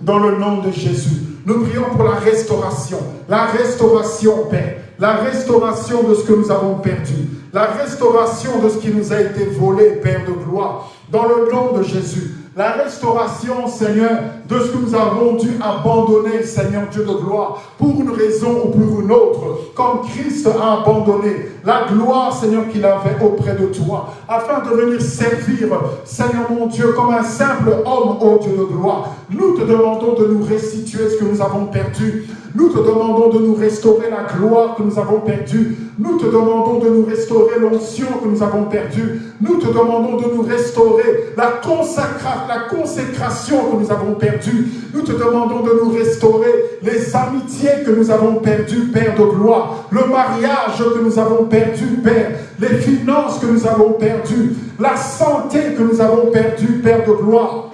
dans le nom de Jésus. Nous prions pour la restauration. La restauration, Père. La restauration de ce que nous avons perdu. La restauration de ce qui nous a été volé, Père de gloire. Dans le nom de Jésus la restauration, Seigneur, de ce que nous avons dû abandonner, Seigneur Dieu de gloire, pour une raison ou pour une autre, comme Christ a abandonné la gloire, Seigneur, qu'il avait auprès de toi, afin de venir servir, Seigneur mon Dieu, comme un simple homme, ô Dieu de gloire. Nous te demandons de nous restituer ce que nous avons perdu. Nous te demandons de nous restaurer la gloire que nous avons perdue. Nous te demandons de nous restaurer l'onction que nous avons perdue. Nous te demandons de nous restaurer la, la consécration que nous avons perdue. Nous te demandons de nous restaurer les amitiés que nous avons perdues, Père de gloire. Le mariage que nous avons perdu, Père. Les finances que nous avons perdues. La santé que nous avons perdue, Père de gloire.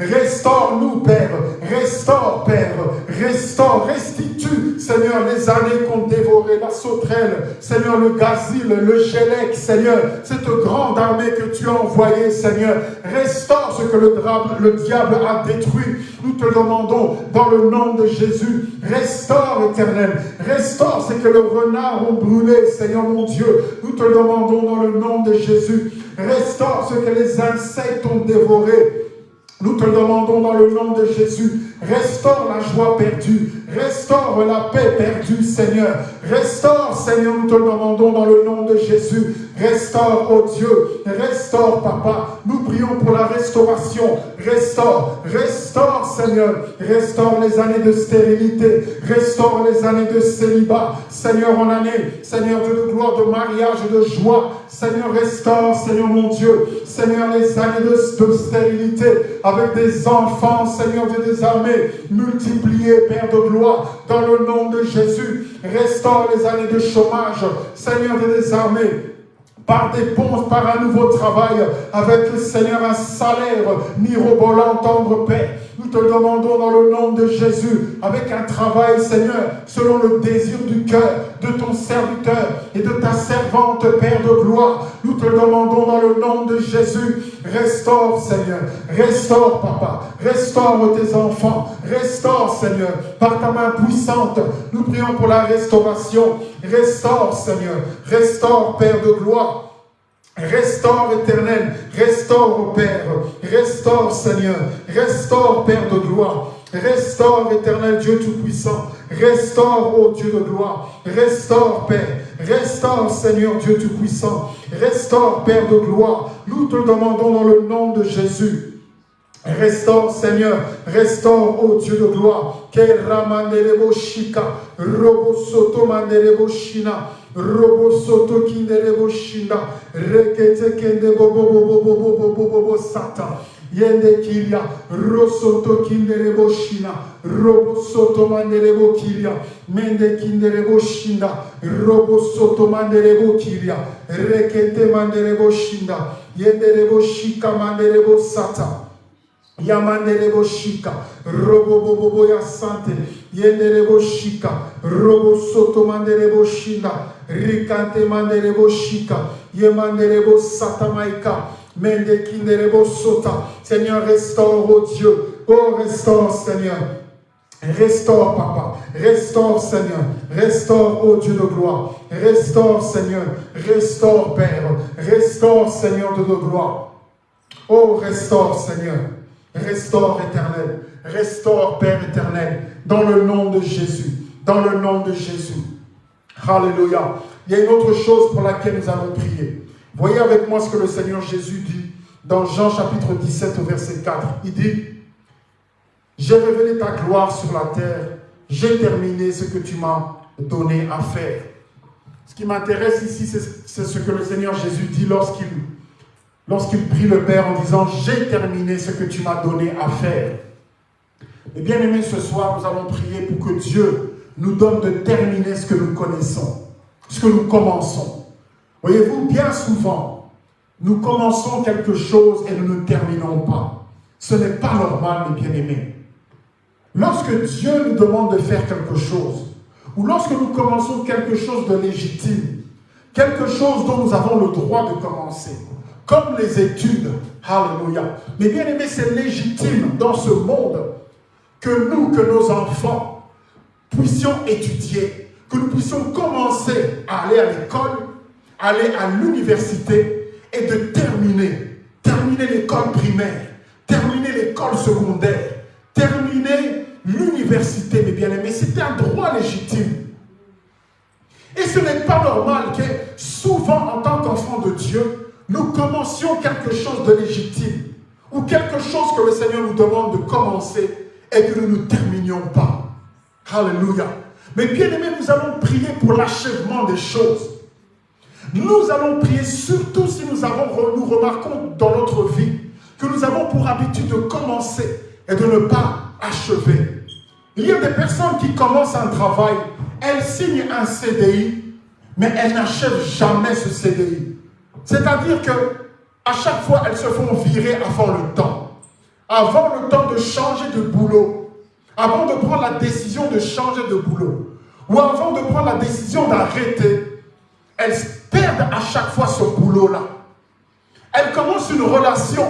Restaure-nous, Père. Restaure, Père. Restaure, restitue, Seigneur, les années qu'on dévoré, la sauterelle, Seigneur, le gazile, le gélec, Seigneur, cette grande armée que tu as envoyée, Seigneur. Restaure ce que le, le diable a détruit. Nous te demandons, dans le nom de Jésus, restaure, éternel. Restaure ce que le renard a brûlé, Seigneur mon Dieu. Nous te demandons dans le nom de Jésus. Restaure ce que les insectes ont dévoré. Nous te demandons dans le nom de Jésus, restaure la joie perdue, restaure la paix perdue, Seigneur. Restaure, Seigneur, nous te demandons dans le nom de Jésus. Restaure, oh Dieu, restaure, Papa. Nous prions pour la restauration. Restaure, restaure, Seigneur. Restaure les années de stérilité. Restaure les années de célibat. Seigneur, en année, Seigneur de gloire, de mariage de joie. Seigneur, restaure, Seigneur mon Dieu. Seigneur, les années de, stérilité avec des enfants, Seigneur Dieu des armées, multipliés, Père de gloire, dans le nom de Jésus. Restaure les années de chômage, Seigneur des armées par des ponts, par un nouveau travail, avec le Seigneur un salaire mirobolant, tendre Père. Nous te demandons dans le nom de Jésus, avec un travail, Seigneur, selon le désir du cœur de ton serviteur et de ta servante, Père de gloire. Nous te demandons dans le nom de Jésus, restaure, Seigneur, restaure, Papa, restaure tes enfants, restaure, Seigneur, par ta main puissante. Nous prions pour la restauration. Restaure, Seigneur, restaure, Père de gloire. Restaure éternel, restaure Père, restaure Seigneur, restaure Père de gloire, restaure éternel Dieu Tout-Puissant, restaure ô Dieu de gloire, restaure Père, restaure Seigneur Dieu Tout-Puissant, restaure Père de gloire, nous te demandons dans le nom de Jésus. Restaure, Seigneur, restaure, ô Dieu de gloire. Que robo soto manderebo shina, robo soto kinderebo shina, rekete kende bobo bobo bobo bobo bobo sata. Yende kilia, rosoto kinderebo shina, robo soto manderebo kilia, mende kinderebo shina, robo soto manderebo kilia, rekete manderebo shina, yenderebo shika manderebo sata. Yamanderebo shika, boya sante, robo soto mende sota. Seigneur, restaure, oh Dieu, oh restaure, Seigneur. Restaure, Papa. Restaure, Seigneur. Restaure, oh Dieu de gloire. Restaure, Seigneur. Restaure, Père. Restaure, Seigneur de gloire. Oh, restaure, Seigneur. Restaure éternel, restaure Père éternel, dans le nom de Jésus, dans le nom de Jésus. Alléluia. Il y a une autre chose pour laquelle nous allons prier. Voyez avec moi ce que le Seigneur Jésus dit dans Jean chapitre 17 au verset 4. Il dit, j'ai révélé ta gloire sur la terre, j'ai terminé ce que tu m'as donné à faire. Ce qui m'intéresse ici, c'est ce que le Seigneur Jésus dit lorsqu'il lorsqu'il prie le Père en disant « J'ai terminé ce que tu m'as donné à faire ». Et bien aimé, ce soir, nous allons prier pour que Dieu nous donne de terminer ce que nous connaissons, ce que nous commençons. Voyez-vous, bien souvent, nous commençons quelque chose et nous ne terminons pas. Ce n'est pas normal, mes bien-aimés. Lorsque Dieu nous demande de faire quelque chose, ou lorsque nous commençons quelque chose de légitime, quelque chose dont nous avons le droit de commencer, comme les études. Alléluia. Mais bien aimé, c'est légitime dans ce monde que nous, que nos enfants, puissions étudier, que nous puissions commencer à aller à l'école, aller à l'université et de terminer, terminer l'école primaire, terminer l'école secondaire, terminer l'université, mes bien-aimés. C'est un droit légitime. Et ce n'est pas normal que souvent, en tant qu'enfant de Dieu, nous commencions quelque chose de légitime. ou quelque chose que le Seigneur nous demande de commencer et que nous ne terminions pas. Alléluia. Mais bien aimé, nous allons prier pour l'achèvement des choses. Nous allons prier surtout si nous, avons, nous remarquons dans notre vie que nous avons pour habitude de commencer et de ne pas achever. Il y a des personnes qui commencent un travail, elles signent un CDI, mais elles n'achèvent jamais ce CDI. C'est-à-dire que à chaque fois, elles se font virer avant le temps. Avant le temps changer de boulot, avant de prendre la décision de changer de boulot, ou avant de prendre la décision d'arrêter, elles perdent à chaque fois ce boulot-là. Elles commencent une relation,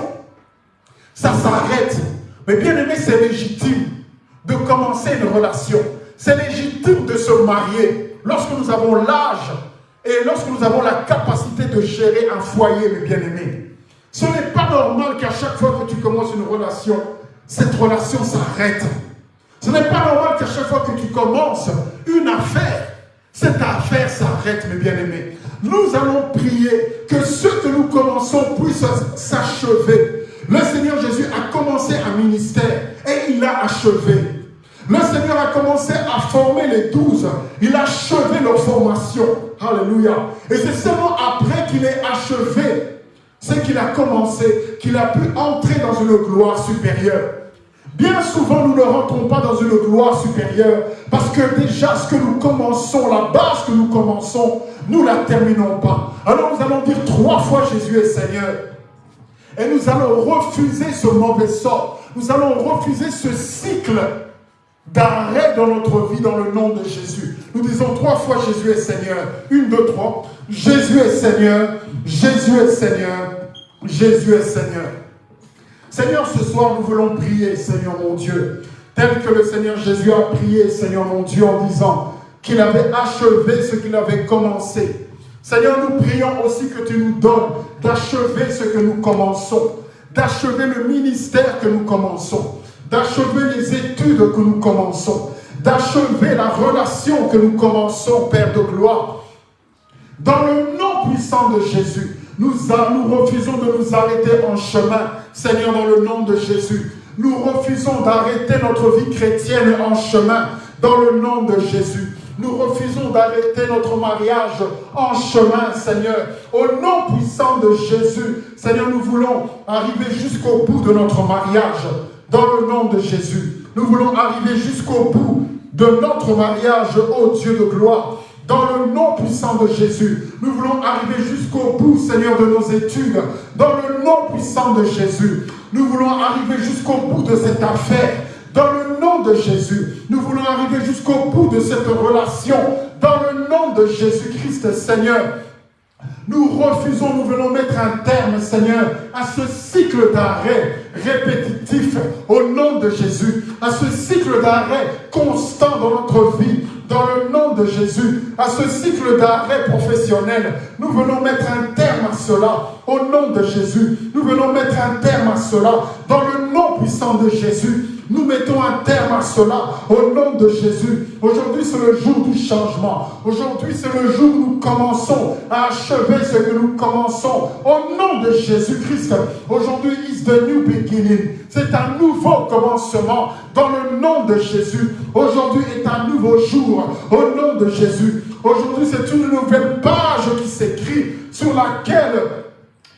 ça s'arrête. Mais bien aimé, c'est légitime de commencer une relation. C'est légitime de se marier lorsque nous avons l'âge et lorsque nous avons la capacité de gérer un foyer, mes bien-aimés. Ce n'est pas normal qu'à chaque fois que tu commences une relation, cette relation s'arrête. Ce n'est pas normal qu'à chaque fois que tu commences une affaire, cette affaire s'arrête, mes bien-aimés. Nous allons prier que ce que nous commençons puisse s'achever. Le Seigneur Jésus a commencé un ministère et il a achevé. Le Seigneur a commencé à former les douze. Il a achevé leur formation. Alléluia. Et c'est seulement après qu'il ait achevé ce qu'il a commencé, qu'il a pu entrer dans une gloire supérieure. Bien souvent, nous ne rentrons pas dans une gloire supérieure parce que déjà ce que nous commençons, la base que nous commençons, nous la terminons pas. Alors nous allons dire trois fois Jésus est Seigneur. Et nous allons refuser ce mauvais sort. Nous allons refuser ce cycle d'arrêt dans notre vie dans le nom de Jésus. Nous disons trois fois Jésus est Seigneur. Une, deux, trois. Jésus est Seigneur. Jésus est Seigneur. Jésus est Seigneur. Seigneur, ce soir, nous voulons prier, Seigneur mon Dieu, tel que le Seigneur Jésus a prié, Seigneur mon Dieu, en disant qu'il avait achevé ce qu'il avait commencé. Seigneur, nous prions aussi que tu nous donnes d'achever ce que nous commençons, d'achever le ministère que nous commençons, d'achever les études que nous commençons, d'achever la relation que nous commençons, Père de gloire. Dans le nom puissant de Jésus, nous, refusons de nous arrêter en chemin, Seigneur, dans le nom de Jésus. Nous refusons d'arrêter notre vie chrétienne en chemin, dans le nom de Jésus. Nous refusons d'arrêter notre mariage en chemin, Seigneur. Au nom puissant de Jésus, Seigneur, nous voulons arriver jusqu'au bout de notre mariage, dans le nom de Jésus. Nous voulons arriver jusqu'au bout de notre mariage, ô Dieu de gloire dans le nom puissant de Jésus. Nous voulons arriver jusqu'au bout, Seigneur, de nos études. Dans le nom puissant de Jésus. Nous voulons arriver jusqu'au bout de cette affaire. Dans le nom de Jésus. Nous voulons arriver jusqu'au bout de cette relation. Dans le nom de Jésus-Christ, Seigneur. Nous refusons, nous voulons mettre un terme, Seigneur, à ce cycle d'arrêt répétitif au nom de Jésus, à ce cycle d'arrêt constant dans notre vie, dans le nom de Jésus, à ce cycle d'arrêt professionnel. Nous venons mettre un terme à cela au nom de Jésus. Nous venons mettre un terme à cela dans le nom puissant de Jésus. Nous mettons un terme à cela au nom de Jésus. Aujourd'hui, c'est le jour du changement. Aujourd'hui, c'est le jour où nous commençons à achever ce que nous commençons. Au nom de Jésus-Christ, aujourd'hui is the new beginning. C'est un nouveau commencement dans le nom de Jésus. Aujourd'hui est un nouveau jour au nom de Jésus. Aujourd'hui, c'est une nouvelle page qui s'écrit sur laquelle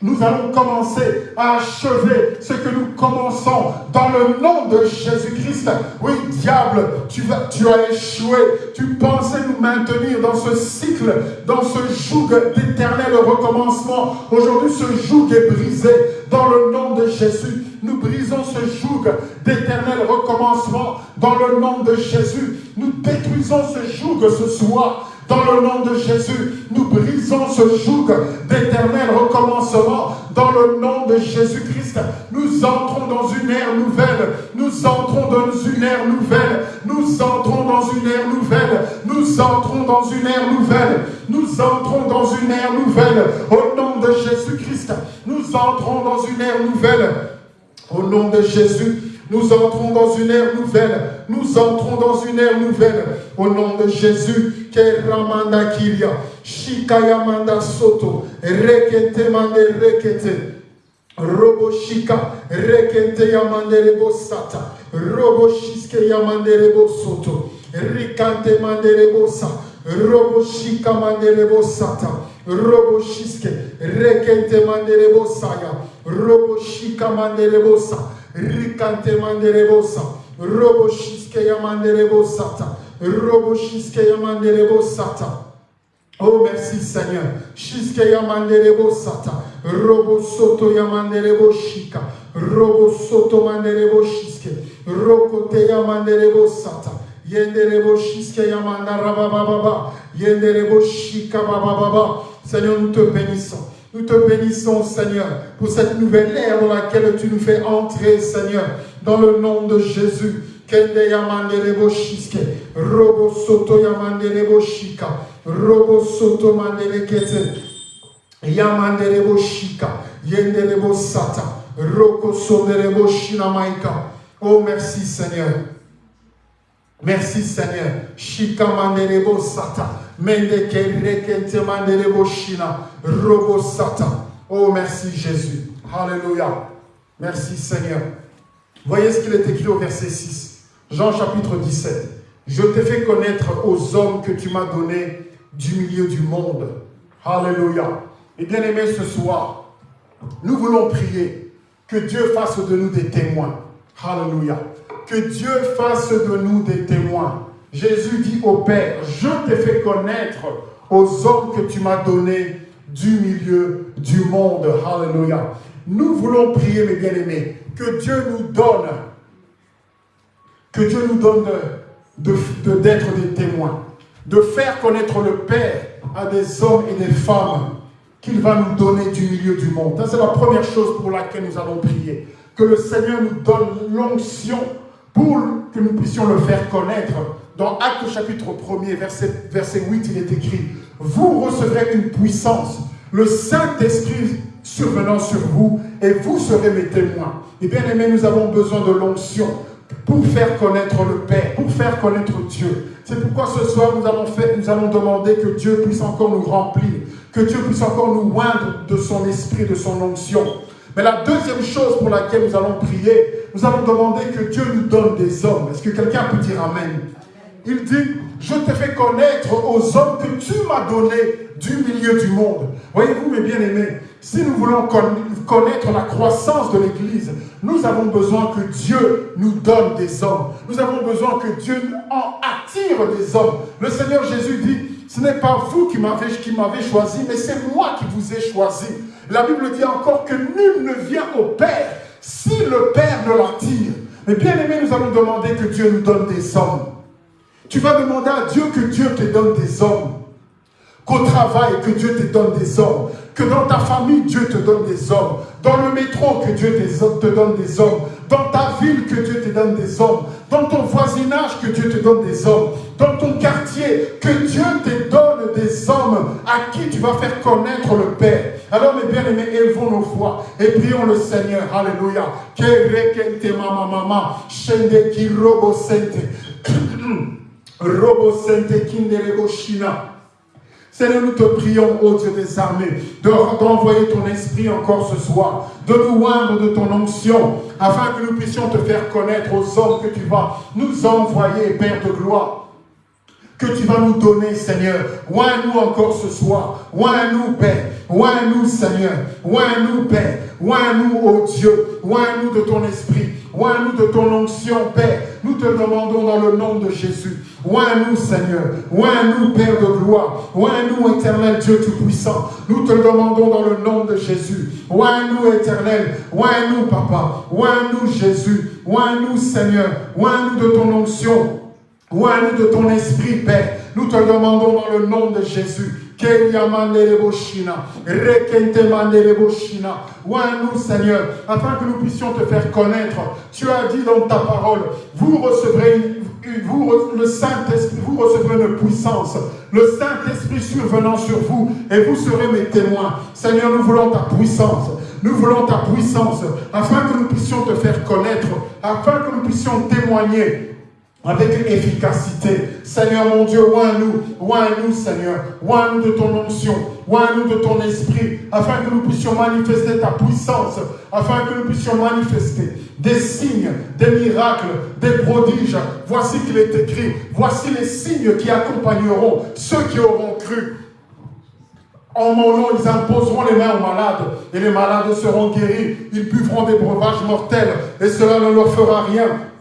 nous allons commencer à achever ce que nous commençons dans le nom de Jésus-Christ. Oui, diable, tu, as échoué. Tu pensais nous maintenir dans ce cycle, dans ce joug d'éternel recommencement. Aujourd'hui, ce joug est brisé dans le nom de Jésus. Nous brisons ce joug d'éternel recommencement dans le nom de Jésus. Nous détruisons ce joug ce soir dans le nom de Jésus, nous brisons ce joug d'éternel recommencement. Dans le nom de Jésus-Christ, nous entrons dans une ère nouvelle. Nous entrons dans une ère nouvelle. Nous entrons dans une ère nouvelle. Nous entrons dans une ère nouvelle. Nous entrons dans une ère nouvelle. Au nom de Jésus-Christ, nous entrons dans une ère nouvelle. Au nom de Jésus, nous entrons dans une ère nouvelle. Nous entrons dans une ère nouvelle. Au nom de Jésus. Keramanda Kiria. Shikayamanda Soto. Rekete mande rekete. Roboshika, rekente yamanderebo sata, roboshiske yamanderebo soto, rikante manderebo sa, roboshika manderebo sata, roboshiske, rekente manderebo saya, roboshika manderebo sa, rikante manderebo sa, roboshiske yamanderebo. Oh merci Seigneur. Shiske yamanderebo sata. Robo soto yamanderebo shika. Robo soto manderebo shiske. Rokote yamanderebo sata. Yenderebo shiske Yenderebo shika baba baba. Seigneur, nous te bénissons. Nous te bénissons, Seigneur, pour cette nouvelle ère dans laquelle tu nous fais entrer, Seigneur, dans le nom de Jésus. Kende yamanderebo shiske. Robo soto yamanderebo shika. Robo soto manderekete. Yamanderebo shika, yenderebo sata, roko sonderebo shinamaika. Oh, merci Seigneur. Merci Seigneur. Shika manderebo sata, Oh, merci Jésus. Alléluia. Merci Seigneur. Voyez ce qu'il est écrit au verset 6. Jean chapitre 17. Je t'ai fait connaître aux hommes que tu m'as donnés du milieu du monde. Alléluia. Et bien aimé, ce soir, nous voulons prier que Dieu fasse de nous des témoins. Alléluia. Que Dieu fasse de nous des témoins. Jésus dit au Père, je t'ai fait connaître aux hommes que tu m'as donnés du milieu du monde. Alléluia. Nous voulons prier, mes bien-aimés, que Dieu nous donne, que Dieu nous donne d'être des témoins, de faire connaître le Père à des hommes et des femmes qu'il va nous donner du milieu du monde. c'est la première chose pour laquelle nous allons prier. Que le Seigneur nous donne l'onction pour que nous puissions le faire connaître. Dans Acte chapitre 1er, verset, verset 8, il est écrit, vous recevrez une puissance, le Saint-Esprit survenant sur vous, et vous serez mes témoins. Et bien aimés, nous avons besoin de l'onction pour faire connaître le Père, pour faire connaître Dieu. C'est pourquoi ce soir, nous allons, faire, nous allons demander que Dieu puisse encore nous remplir que Dieu puisse encore nous oindre de son esprit, de son onction. Mais la deuxième chose pour laquelle nous allons prier, nous allons demander que Dieu nous donne des hommes. Est-ce que quelqu'un peut dire Amen? Il dit, je te fais connaître aux hommes que tu m'as donnés du milieu du monde. Voyez-vous, mes bien-aimés, si nous voulons connaître la croissance de l'Église, nous avons besoin que Dieu nous donne des hommes. Nous avons besoin que Dieu en attire des hommes. Le Seigneur Jésus dit, ce n'est pas vous qui m'avez choisi, mais c'est moi qui vous ai choisi. La Bible dit encore que nul ne vient au Père si le Père ne l'attire. Mais bien aimé, nous allons demander que Dieu nous donne des hommes. Tu vas demander à Dieu que Dieu te donne des hommes. Qu'au travail, que Dieu te donne des hommes. Que dans ta famille, Dieu te donne des hommes. Dans le métro, que Dieu te donne des hommes. Dans ta ville, que Dieu te donne des hommes. Dans ton voisinage, que Dieu te donne des hommes. Dans ton quartier, que Dieu te donne des hommes à qui tu vas faire connaître le Père. Alors, mes bien-aimés, élevons nos voix et prions le Seigneur. Alléluia. mama mama. Shende ki robo sente. [clears throat] Robo sente kinderebo shina. Seigneur, nous te prions, ô Dieu des armées, d'envoyer ton esprit encore ce soir, de nous oindre de ton onction, afin que nous puissions te faire connaître aux hommes que tu vas nous envoyer, Père de gloire que tu vas nous donner, Seigneur. Oins-nous encore ce soir. Oins-nous, Père. Oins-nous, Seigneur. Oins-nous, Père. Oins-nous, ô Dieu. Oins-nous de ton esprit. Oins-nous de ton onction, Père. Nous te demandons dans le nom de Jésus. Oins-nous, Seigneur. Oins-nous, Père de gloire. Oins-nous, éternel Dieu Tout-Puissant. Nous te demandons dans le nom de Jésus. Oins-nous, éternel. Oins-nous, Papa. Oins-nous, Jésus. Oins-nous, Seigneur. Oins-nous de ton onction. Oins-nous de ton esprit, Père. Nous te demandons dans le nom de Jésus. Oins-nous, Seigneur, afin que nous puissions te faire connaître. Tu as dit dans ta parole, vous recevrez le Saint-Esprit, vous recevrez une puissance, le Saint-Esprit survenant sur vous, et vous serez mes témoins. Seigneur, nous voulons ta puissance, nous voulons ta puissance, afin que nous puissions te faire connaître, afin que nous puissions témoigner avec efficacité. Seigneur mon Dieu, oins-nous, oins-nous Seigneur, oins-nous de ton onction, oins-nous de ton esprit, afin que nous puissions manifester ta puissance, afin que nous puissions manifester des signes, des miracles, des prodiges. Voici qu'il est écrit, voici les signes qui accompagneront ceux qui auront cru. En mon nom, ils imposeront les mains aux malades, et les malades seront guéris. Ils buvront des breuvages mortels, et cela ne leur fera rien.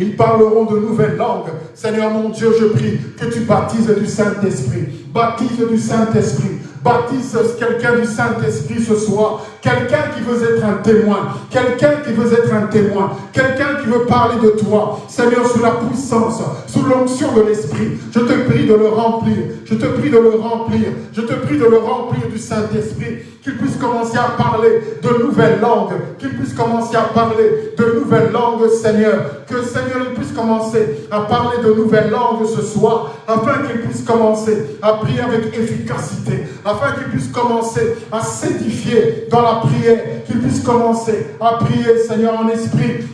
Ils parleront de nouvelles langues. Seigneur mon Dieu, je prie que tu baptises du Saint-Esprit. Baptise du Saint-Esprit. Baptise quelqu'un du Saint-Esprit ce soir. Quelqu'un qui veut être un témoin. Quelqu'un qui veut être un témoin. Quelqu'un qui veut parler de toi. Seigneur, sous la puissance, sous l'onction de l'Esprit. Je te prie de le remplir. Je te prie de le remplir. Je te prie de le remplir du Saint-Esprit. Qu'il puisse commencer à parler de nouvelles langues. Qu'il puisse commencer à parler de nouvelles langues, Seigneur. Que Seigneur, il puisse commencer à parler de nouvelles langues ce soir. Afin qu'il puisse commencer à prier avec efficacité afin qu'il puisse commencer à s'édifier dans la prière, qu'il puisse commencer à prier, Seigneur, en esprit,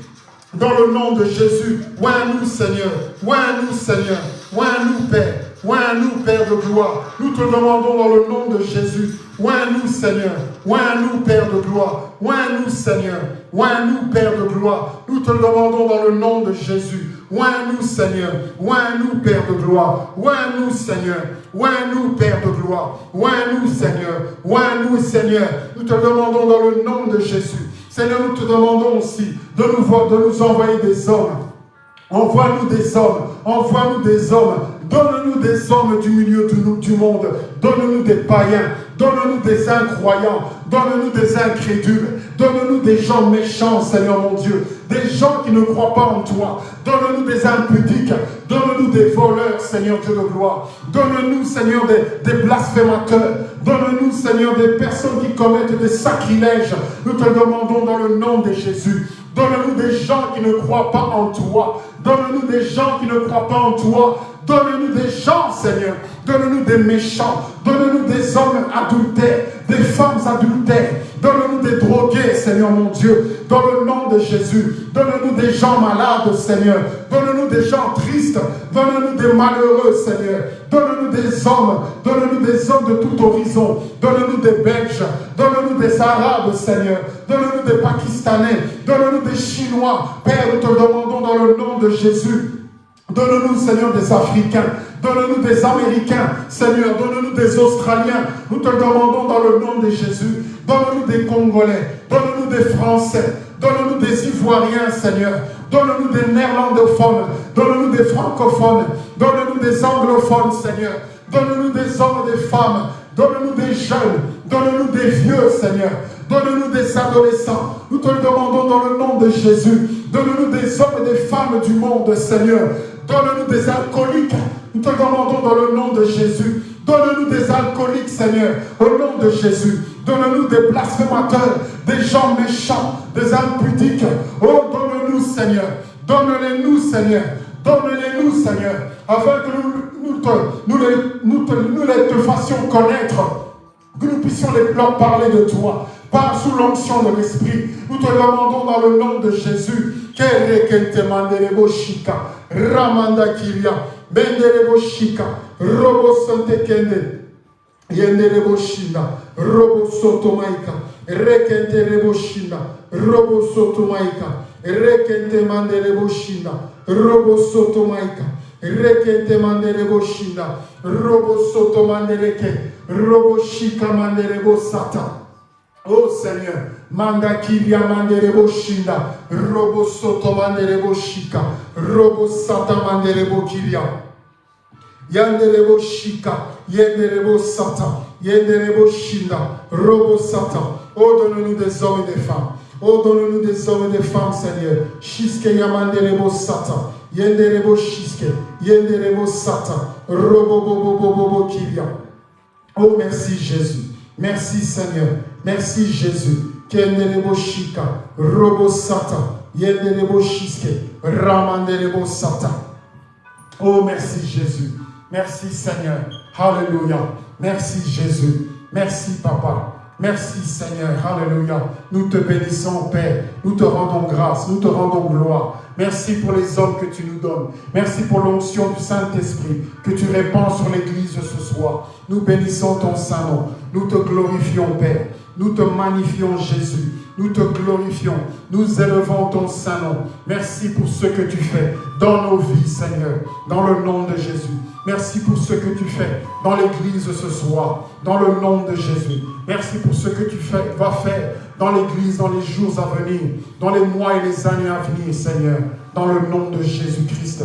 dans le nom de Jésus. Oins-nous, Seigneur. Oins-nous, Seigneur. Oins-nous, Père. Oins-nous, Père de gloire. Nous te demandons dans le nom de Jésus. Oins-nous, Seigneur. Oins-nous, Père de gloire. Oins-nous, Seigneur. Oins-nous, Père de gloire. Nous te demandons dans le nom de Jésus. Oins-nous, Seigneur. Oins-nous, Père de gloire. Oins-nous, Seigneur. Oins-nous, Père de gloire. Oins-nous, Seigneur. Oins-nous, Seigneur. Nous te demandons dans le nom de Jésus. Seigneur, nous te demandons aussi de nous, de nous envoyer des hommes. Envoie-nous des hommes. Envoie-nous des hommes. Donne-nous des hommes du milieu du monde. Donne-nous des païens. Donne-nous des incroyants. Donne-nous des incrédules. Donne-nous des gens méchants, Seigneur mon Dieu. Des gens qui ne croient pas en toi. Donne-nous des impudiques. Donne-nous des voleurs, Seigneur Dieu de gloire. Donne-nous, Seigneur, des, des blasphémateurs. Donne-nous, Seigneur, des personnes qui commettent des sacrilèges. Nous te demandons dans le nom de Jésus. Donne-nous des gens qui ne croient pas en toi. Donne-nous des gens qui ne croient pas en toi. Donne-nous des gens, Seigneur. Donne-nous des méchants. Donne-nous des hommes adultères, des femmes adultères. Donne-nous des drogués, Seigneur mon Dieu. Dans le nom de Jésus. Donne-nous des gens malades, Seigneur. Donne-nous des gens tristes. Donne-nous des malheureux, Seigneur. Donne-nous des hommes. Donne-nous des hommes de tout horizon. Donne-nous des Belges. Donne-nous des Arabes, Seigneur. Donne-nous des Pakistanais. Donne-nous des Chinois. Père, nous te demandons dans le nom de Jésus. Donne-nous, Seigneur, des Africains. Donne-nous des Américains, Seigneur. Donne-nous des Australiens. Nous te demandons dans le nom de Jésus. Donne-nous des Congolais. Donne-nous des Français. Donne-nous des Ivoiriens, Seigneur. Donne-nous des néerlandophones. Donne-nous des francophones. Donne-nous des anglophones, Seigneur. Donne-nous des hommes et des femmes. Donne-nous des jeunes. Donne-nous des vieux, Seigneur. Donne-nous des adolescents. Nous te le demandons dans le nom de Jésus. Donne-nous des hommes et des femmes du monde, Seigneur. Donne-nous des alcooliques. Nous te demandons dans le nom de Jésus. Donne-nous des alcooliques, Seigneur, au nom de Jésus. Donne-nous des blasphémateurs, des gens méchants, des impudiques. Oh, donne-nous, Seigneur. Donne-les-nous, Seigneur. Donne-les-nous, Seigneur, afin que nous, nous, les, nous, nous les te fassions connaître, que nous puissions les, leur parler de toi, par sous l'onction de l'Esprit. Nous te demandons dans le nom de Jésus, Ramanda Kiria, Benderebo Shika, Robo Sante Kende, Yenderebo Shina, Robo Sotomaika, Rekente Rebo Robo Sotomaika, Rekente Manderebo Robo Sotomaika, Rekente Manderebo Robo Sotomandereke, Robo Shika Manderebo. Oh Seigneur, manda kiria manderebo shinda, robo soto manderebo robo sata manderebo kiria. Yanderebo shika, sata, yenderebo shinda, robo sata. Oh, donne-nous des hommes et des femmes. Oh, donne-nous des hommes et des femmes, Seigneur. Shiske yamanderebo sata, yenderebo shiske, yenderebo sata, robo bobo bobo kiria. Oh, merci Jésus. Merci Seigneur. Merci Jésus. Oh, merci Jésus. Merci Seigneur. Alléluia. Merci Jésus. Merci Papa. Merci Seigneur, Alléluia. Nous te bénissons Père, nous te rendons grâce, nous te rendons gloire. Merci pour les hommes que tu nous donnes. Merci pour l'onction du Saint-Esprit que tu répands sur l'Église ce soir. Nous bénissons ton Saint-Nom. Nous te glorifions Père. Nous te magnifions Jésus. Nous te glorifions. Nous élevons ton Saint-Nom. Merci pour ce que tu fais dans nos vies, Seigneur, dans le nom de Jésus. Merci pour ce que tu fais dans l'Église ce soir, dans le nom de Jésus. Merci pour ce que tu fais, vas faire dans l'Église dans les jours à venir, dans les mois et les années à venir, Seigneur, dans le nom de Jésus-Christ.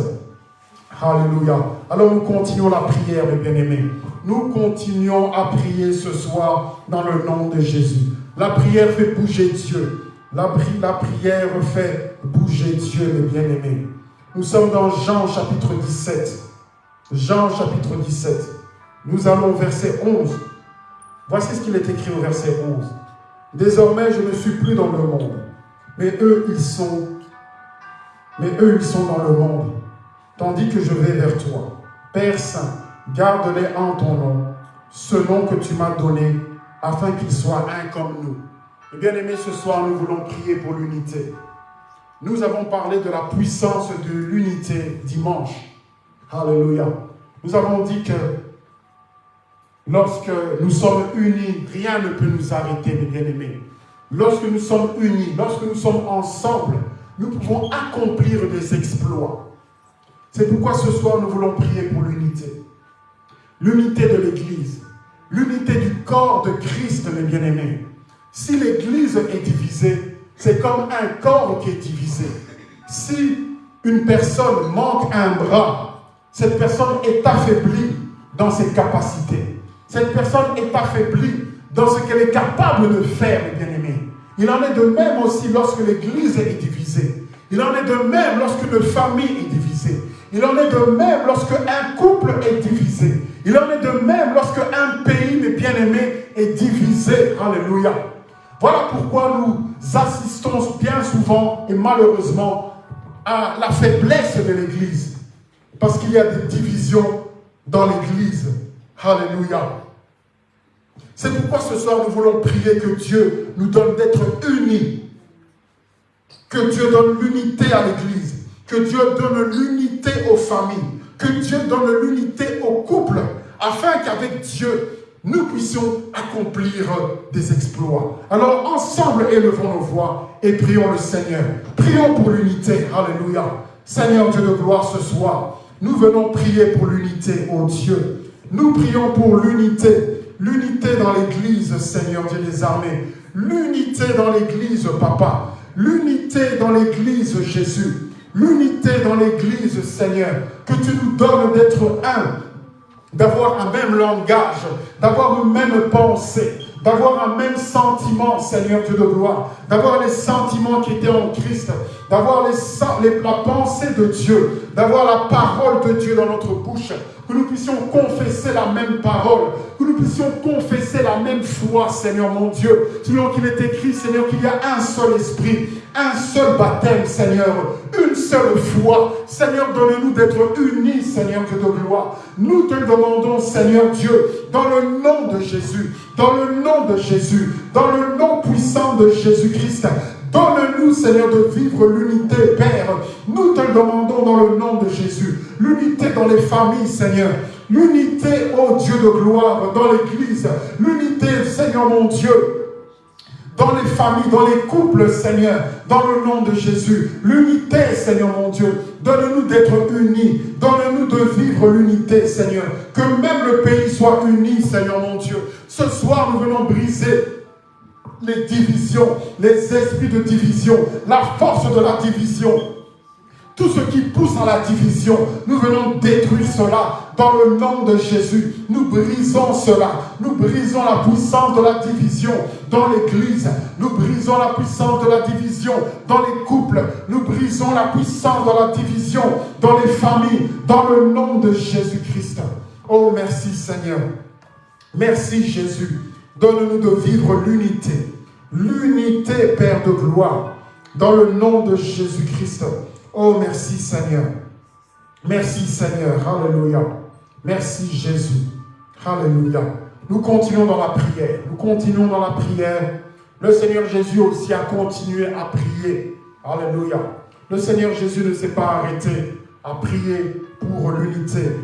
Alléluia. Alors nous continuons la prière, mes bien-aimés. Nous continuons à prier ce soir dans le nom de Jésus. La prière fait bouger Dieu. La, prière fait bouger Dieu, mes bien-aimés. Nous sommes dans Jean chapitre 17. Jean chapitre 17. Nous allons au verset 11. Voici ce qu'il est écrit au verset 11. Désormais, je ne suis plus dans le monde, mais eux, ils sont, mais eux, ils sont dans le monde, tandis que je vais vers toi. Père Saint, garde-les en ton nom, ce nom que tu m'as donné, afin qu'ils soient un comme nous. Et bien aimé, ce soir, nous voulons prier pour l'unité. Nous avons parlé de la puissance de l'unité dimanche. Alléluia. Nous avons dit que lorsque nous sommes unis, rien ne peut nous arrêter, mes bien-aimés. Lorsque nous sommes unis, lorsque nous sommes ensemble, nous pouvons accomplir des exploits. C'est pourquoi ce soir, nous voulons prier pour l'unité. L'unité de l'Église. L'unité du corps de Christ, mes bien-aimés. Si l'Église est divisée, c'est comme un corps qui est divisé. Si une personne manque un bras, cette personne est affaiblie dans ses capacités. Cette personne est affaiblie dans ce qu'elle est capable de faire, mes bien-aimés. Il en est de même aussi lorsque l'Église est divisée. Il en est de même lorsqu'une famille est divisée. Il en est de même lorsque un couple est divisé. Il en est de même lorsque un pays, mes bien-aimés, est divisé. Alléluia. Voilà pourquoi nous assistons bien souvent et malheureusement à la faiblesse de l'Église. Parce qu'il y a des divisions dans l'Église. Alléluia. C'est pourquoi ce soir nous voulons prier que Dieu nous donne d'être unis. Que Dieu donne l'unité à l'Église. Que Dieu donne l'unité aux familles. Que Dieu donne l'unité aux couples. Afin qu'avec Dieu, nous puissions accomplir des exploits. Alors ensemble, élevons nos voix et prions le Seigneur. Prions pour l'unité. Alléluia. Seigneur Dieu de gloire ce soir. Nous venons prier pour l'unité, ô Dieu. Nous prions pour l'unité. L'unité dans l'Église, Seigneur Dieu des armées. L'unité dans l'Église, Papa. L'unité dans l'Église, Jésus. L'unité dans l'Église, Seigneur. Que tu nous donnes d'être un, d'avoir un même langage, d'avoir une même pensée, d'avoir un même sentiment, Seigneur Dieu de gloire, d'avoir les sentiments qui étaient en Christ, d'avoir la pensée de Dieu, d'avoir la parole de Dieu dans notre bouche, que nous puissions confesser la même parole, que nous puissions confesser la même foi, Seigneur mon Dieu, selon qu'il est écrit, Seigneur, qu'il y a un seul esprit, un seul baptême, Seigneur, une seule foi. Seigneur, donne-nous d'être unis, Seigneur Dieu de gloire. Nous te demandons, Seigneur Dieu, dans le nom de Jésus, dans le nom de Jésus, dans le nom puissant de Jésus-Christ, Donne-nous, Seigneur, de vivre l'unité, Père. Nous te demandons dans le nom de Jésus. L'unité dans les familles, Seigneur. L'unité, ô Dieu de gloire, dans l'Église. L'unité, Seigneur mon Dieu, dans les familles, dans les couples, Seigneur, dans le nom de Jésus. L'unité, Seigneur mon Dieu. Donne-nous d'être unis. Donne-nous de vivre l'unité, Seigneur. Que même le pays soit uni, Seigneur mon Dieu. Ce soir, nous venons briser les divisions, les esprits de division, la force de la division. Tout ce qui pousse à la division, nous venons détruire cela dans le nom de Jésus. Nous brisons cela. Nous brisons la puissance de la division dans l'Église. Nous brisons la puissance de la division dans les couples. Nous brisons la puissance de la division dans les familles, dans le nom de Jésus-Christ. Oh, merci Seigneur. Merci Jésus. Donne-nous de vivre l'unité. L'unité, Père de gloire. Dans le nom de Jésus-Christ. Oh, merci Seigneur. Merci Seigneur. Alléluia. Merci Jésus. Alléluia. Nous continuons dans la prière. Nous continuons dans la prière. Le Seigneur Jésus aussi a continué à prier. Alléluia. Le Seigneur Jésus ne s'est pas arrêté à prier pour l'unité,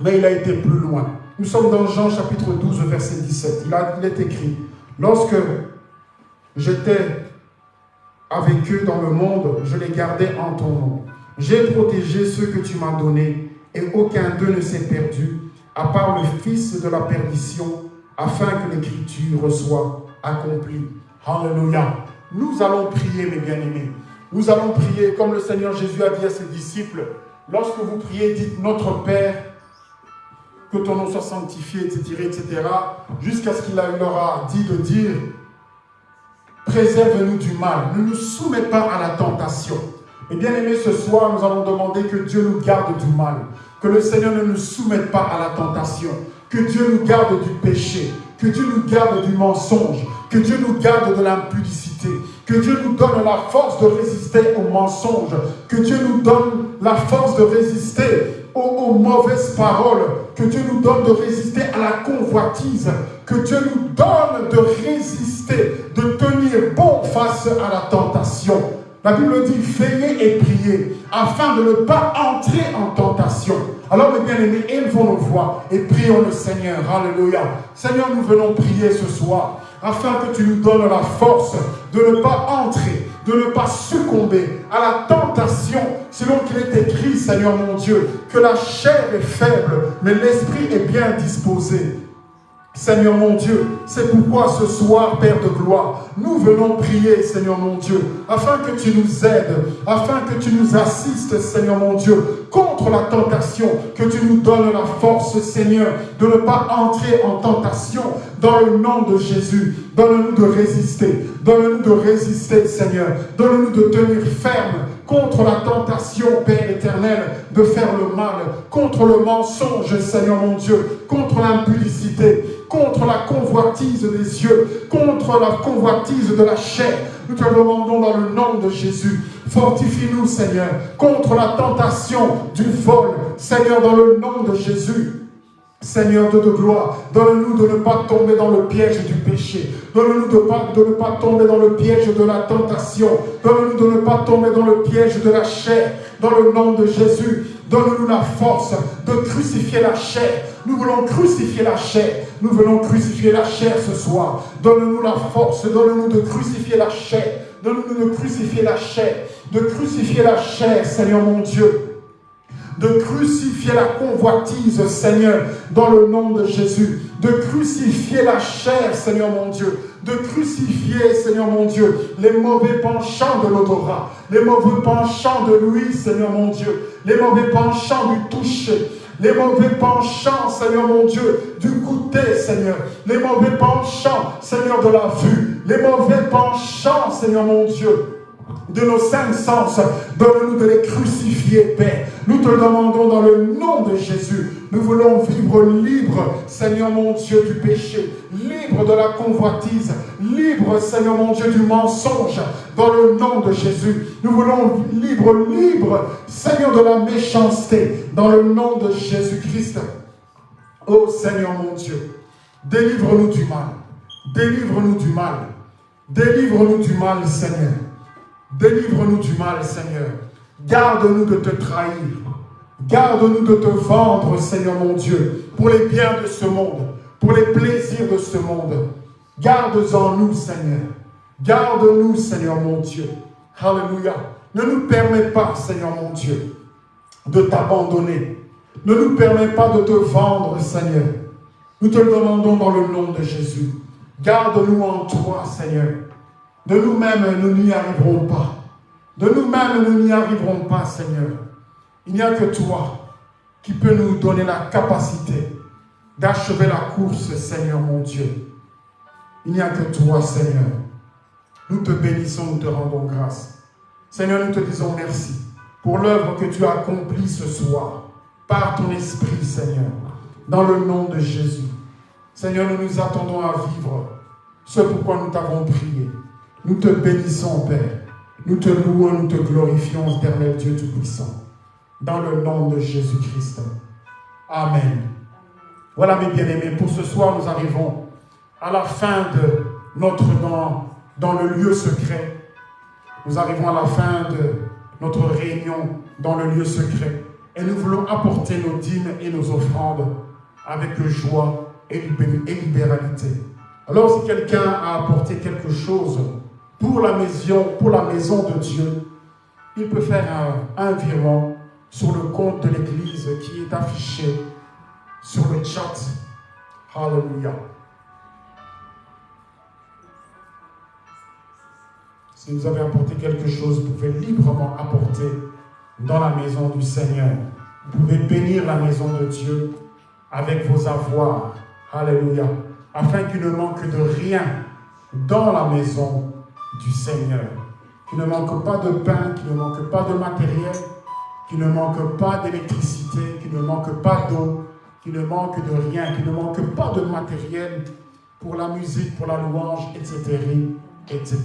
mais il a été plus loin. Nous sommes dans Jean chapitre 12, verset 17. Il, il est écrit, lorsque j'étais avec eux dans le monde, je les gardais en ton nom. J'ai protégé ceux que tu m'as donnés, et aucun d'eux ne s'est perdu, à part le fils de la perdition, afin que l'écriture soit accomplie. Alléluia. Nous allons prier, mes bien-aimés. Nous allons prier comme le Seigneur Jésus a dit à ses disciples. Lorsque vous priez, dites Notre Père, que ton nom soit sanctifié, etc., etc., jusqu'à ce qu'il leur a dit de dire Préserve-nous du mal, ne nous soumets pas à la tentation. Et bien aimé, ce soir, nous allons demander que Dieu nous garde du mal, que le Seigneur ne nous soumette pas à la tentation, que Dieu nous garde du péché, que Dieu nous garde du mensonge, que Dieu nous garde de l'impudicité, que Dieu nous donne la force de résister au mensonge, que Dieu nous donne la force de résister aux, mauvaises paroles, que Dieu nous donne de résister à la convoitise, que Dieu nous donne de résister, de tenir bon face à la tentation. La Bible dit veillez et priez afin de ne pas entrer en tentation. Alors mes bien-aimés, élevons nos voix et prions le Seigneur. Alléluia. Seigneur, nous venons prier ce soir afin que tu nous donnes la force de ne pas entrer, de ne pas succomber à la tentation, selon qu'il est écrit, Seigneur mon Dieu, que la chair est faible, mais l'esprit est bien disposé. Seigneur mon Dieu, c'est pourquoi ce soir, Père de gloire, nous venons prier, Seigneur mon Dieu, afin que tu nous aides, afin que tu nous assistes, Seigneur mon Dieu, contre la tentation, que tu nous donnes la force, Seigneur, de ne pas entrer en tentation dans le nom de Jésus. Donne-nous de résister, donne-nous de résister, Seigneur, donne-nous de tenir ferme contre la tentation, Père éternel, de faire le mal, contre le mensonge, Seigneur mon Dieu, contre l'impudicité, contre la convoitise des yeux, contre la convoitise de la chair. Nous te demandons dans le nom de Jésus, fortifie-nous Seigneur, contre la tentation du vol, Seigneur, dans le nom de Jésus. Seigneur de, de gloire, donne-nous de ne pas tomber dans le piège du péché. Donne-nous de, de, ne pas tomber dans le piège de la tentation. Donne-nous de ne pas tomber dans le piège de la chair. Dans le nom de Jésus, donne-nous la force de crucifier la chair. Nous voulons crucifier la chair. Nous voulons crucifier la chair ce soir. Donne-nous la force, donne-nous de crucifier la chair. Donne-nous de crucifier la chair. De crucifier la chair, Seigneur mon Dieu de crucifier la convoitise, Seigneur, dans le nom de Jésus, de crucifier la chair, Seigneur mon Dieu, de crucifier, Seigneur mon Dieu, les mauvais penchants de l'odorat, les mauvais penchants de l'huile, Seigneur mon Dieu, les mauvais penchants du toucher, les mauvais penchants, Seigneur mon Dieu, du goûter, Seigneur, les mauvais penchants, Seigneur, de la vue, les mauvais penchants, Seigneur mon Dieu, de nos cinq sens. Donne-nous de les crucifier, Père. Nous te demandons dans le nom de Jésus. Nous voulons vivre libre, Seigneur mon Dieu, du péché, libre de la convoitise, libre, Seigneur mon Dieu, du mensonge, dans le nom de Jésus. Nous voulons libre, libre, Seigneur, de la méchanceté, dans le nom de Jésus-Christ. Oh Seigneur mon Dieu, délivre-nous du mal. Délivre-nous du mal. Délivre-nous du mal, Seigneur. Délivre-nous du mal, Seigneur. Garde-nous de te trahir. Garde-nous de te vendre, Seigneur mon Dieu, pour les biens de ce monde, pour les plaisirs de ce monde. Garde-en nous, Seigneur. Garde-nous, Seigneur mon Dieu. Alléluia. Ne nous permets pas, Seigneur mon Dieu, de t'abandonner. Ne nous permets pas de te vendre, Seigneur. Nous te demandons dans le nom de Jésus. Garde-nous en toi, Seigneur. De nous-mêmes, nous n'y arriverons pas. De nous-mêmes, nous n'y arriverons pas, Seigneur. Il n'y a que toi qui peux nous donner la capacité d'achever la course, Seigneur mon Dieu. Il n'y a que toi, Seigneur. Nous te bénissons, nous te rendons grâce. Seigneur, nous te disons merci pour l'œuvre que tu as accomplie ce soir par ton esprit, Seigneur, dans le nom de Jésus. Seigneur, nous nous attendons à vivre ce pourquoi nous t'avons prié. Nous te bénissons, Père. Nous te louons, nous te glorifions, éternel Dieu Tout-Puissant. Dans le nom de Jésus-Christ. Amen. Voilà mes bien-aimés, pour ce soir nous arrivons à la fin de notre dans, dans le lieu secret. Nous arrivons à la fin de notre réunion dans le lieu secret. Et nous voulons apporter nos dîmes et nos offrandes avec joie et libéralité. Alors si quelqu'un a apporté quelque chose pour la maison, pour la maison de Dieu, il peut faire un, virement sur le compte de l'Église qui est affiché sur le chat. Hallelujah. Si vous avez apporté quelque chose, vous pouvez librement apporter dans la maison du Seigneur. Vous pouvez bénir la maison de Dieu avec vos avoirs. Alléluia. Afin qu'il ne manque de rien dans la maison du Seigneur. Qu'il ne manque pas de pain, qu'il ne manque pas de matériel, qu'il ne manque pas d'électricité, qu'il ne manque pas d'eau, qu'il ne manque de rien, qu'il ne manque pas de matériel pour la musique, pour la louange, etc. etc.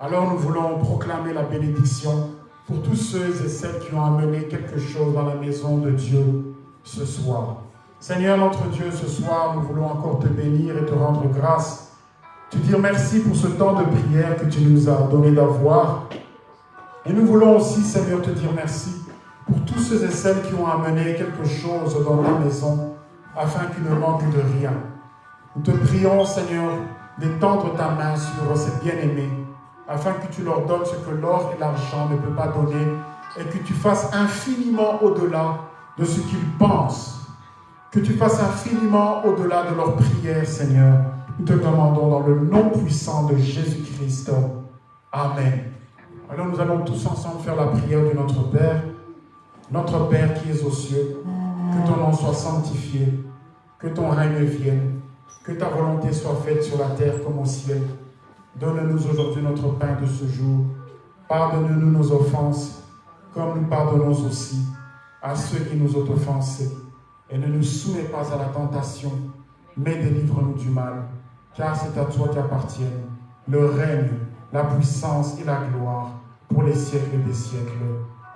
Alors nous voulons proclamer la bénédiction pour tous ceux et celles qui ont amené quelque chose dans la maison de Dieu ce soir. Seigneur notre Dieu, ce soir, nous voulons encore te bénir et te rendre grâce, te dire merci pour ce temps de prière que tu nous as donné d'avoir. Et nous voulons aussi, Seigneur, te dire merci pour tous ceux et celles qui ont amené quelque chose dans la maison, afin qu'il ne manque de rien. Nous te prions, Seigneur, d'étendre ta main sur ces bien-aimés, afin que tu leur donnes ce que l'or et l'argent ne peuvent pas donner, et que tu fasses infiniment au-delà de ce qu'ils pensent. Que tu fasses infiniment au-delà de leurs prières, Seigneur. Nous te demandons dans le nom puissant de Jésus-Christ. Amen. Alors nous allons tous ensemble faire la prière de notre Père. Notre Père qui es aux cieux, que ton nom soit sanctifié, que ton règne vienne, que ta volonté soit faite sur la terre comme au ciel. Donne-nous aujourd'hui notre pain de ce jour. Pardonne-nous nos offenses, comme nous pardonnons aussi à ceux qui nous ont offensés. Et ne nous soumets pas à la tentation, mais délivre-nous du mal. Car c'est à toi qu'appartiennent le règne, la puissance et la gloire pour les siècles des siècles.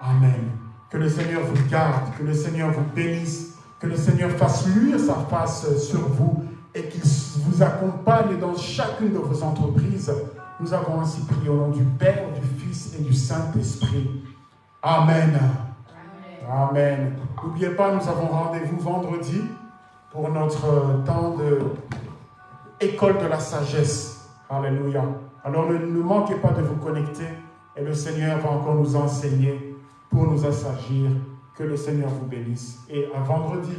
Amen. Que le Seigneur vous garde, que le Seigneur vous bénisse, que le Seigneur fasse luire sa face sur vous et qu'il vous accompagne dans chacune de vos entreprises. Nous avons ainsi prié au nom du Père, du Fils et du Saint-Esprit. Amen. Amen. N'oubliez pas, nous avons rendez-vous vendredi pour notre temps de école de la sagesse. Alléluia. Alors ne, manquez pas de vous connecter et le Seigneur va encore nous enseigner pour nous assagir. Que le Seigneur vous bénisse. Et à vendredi.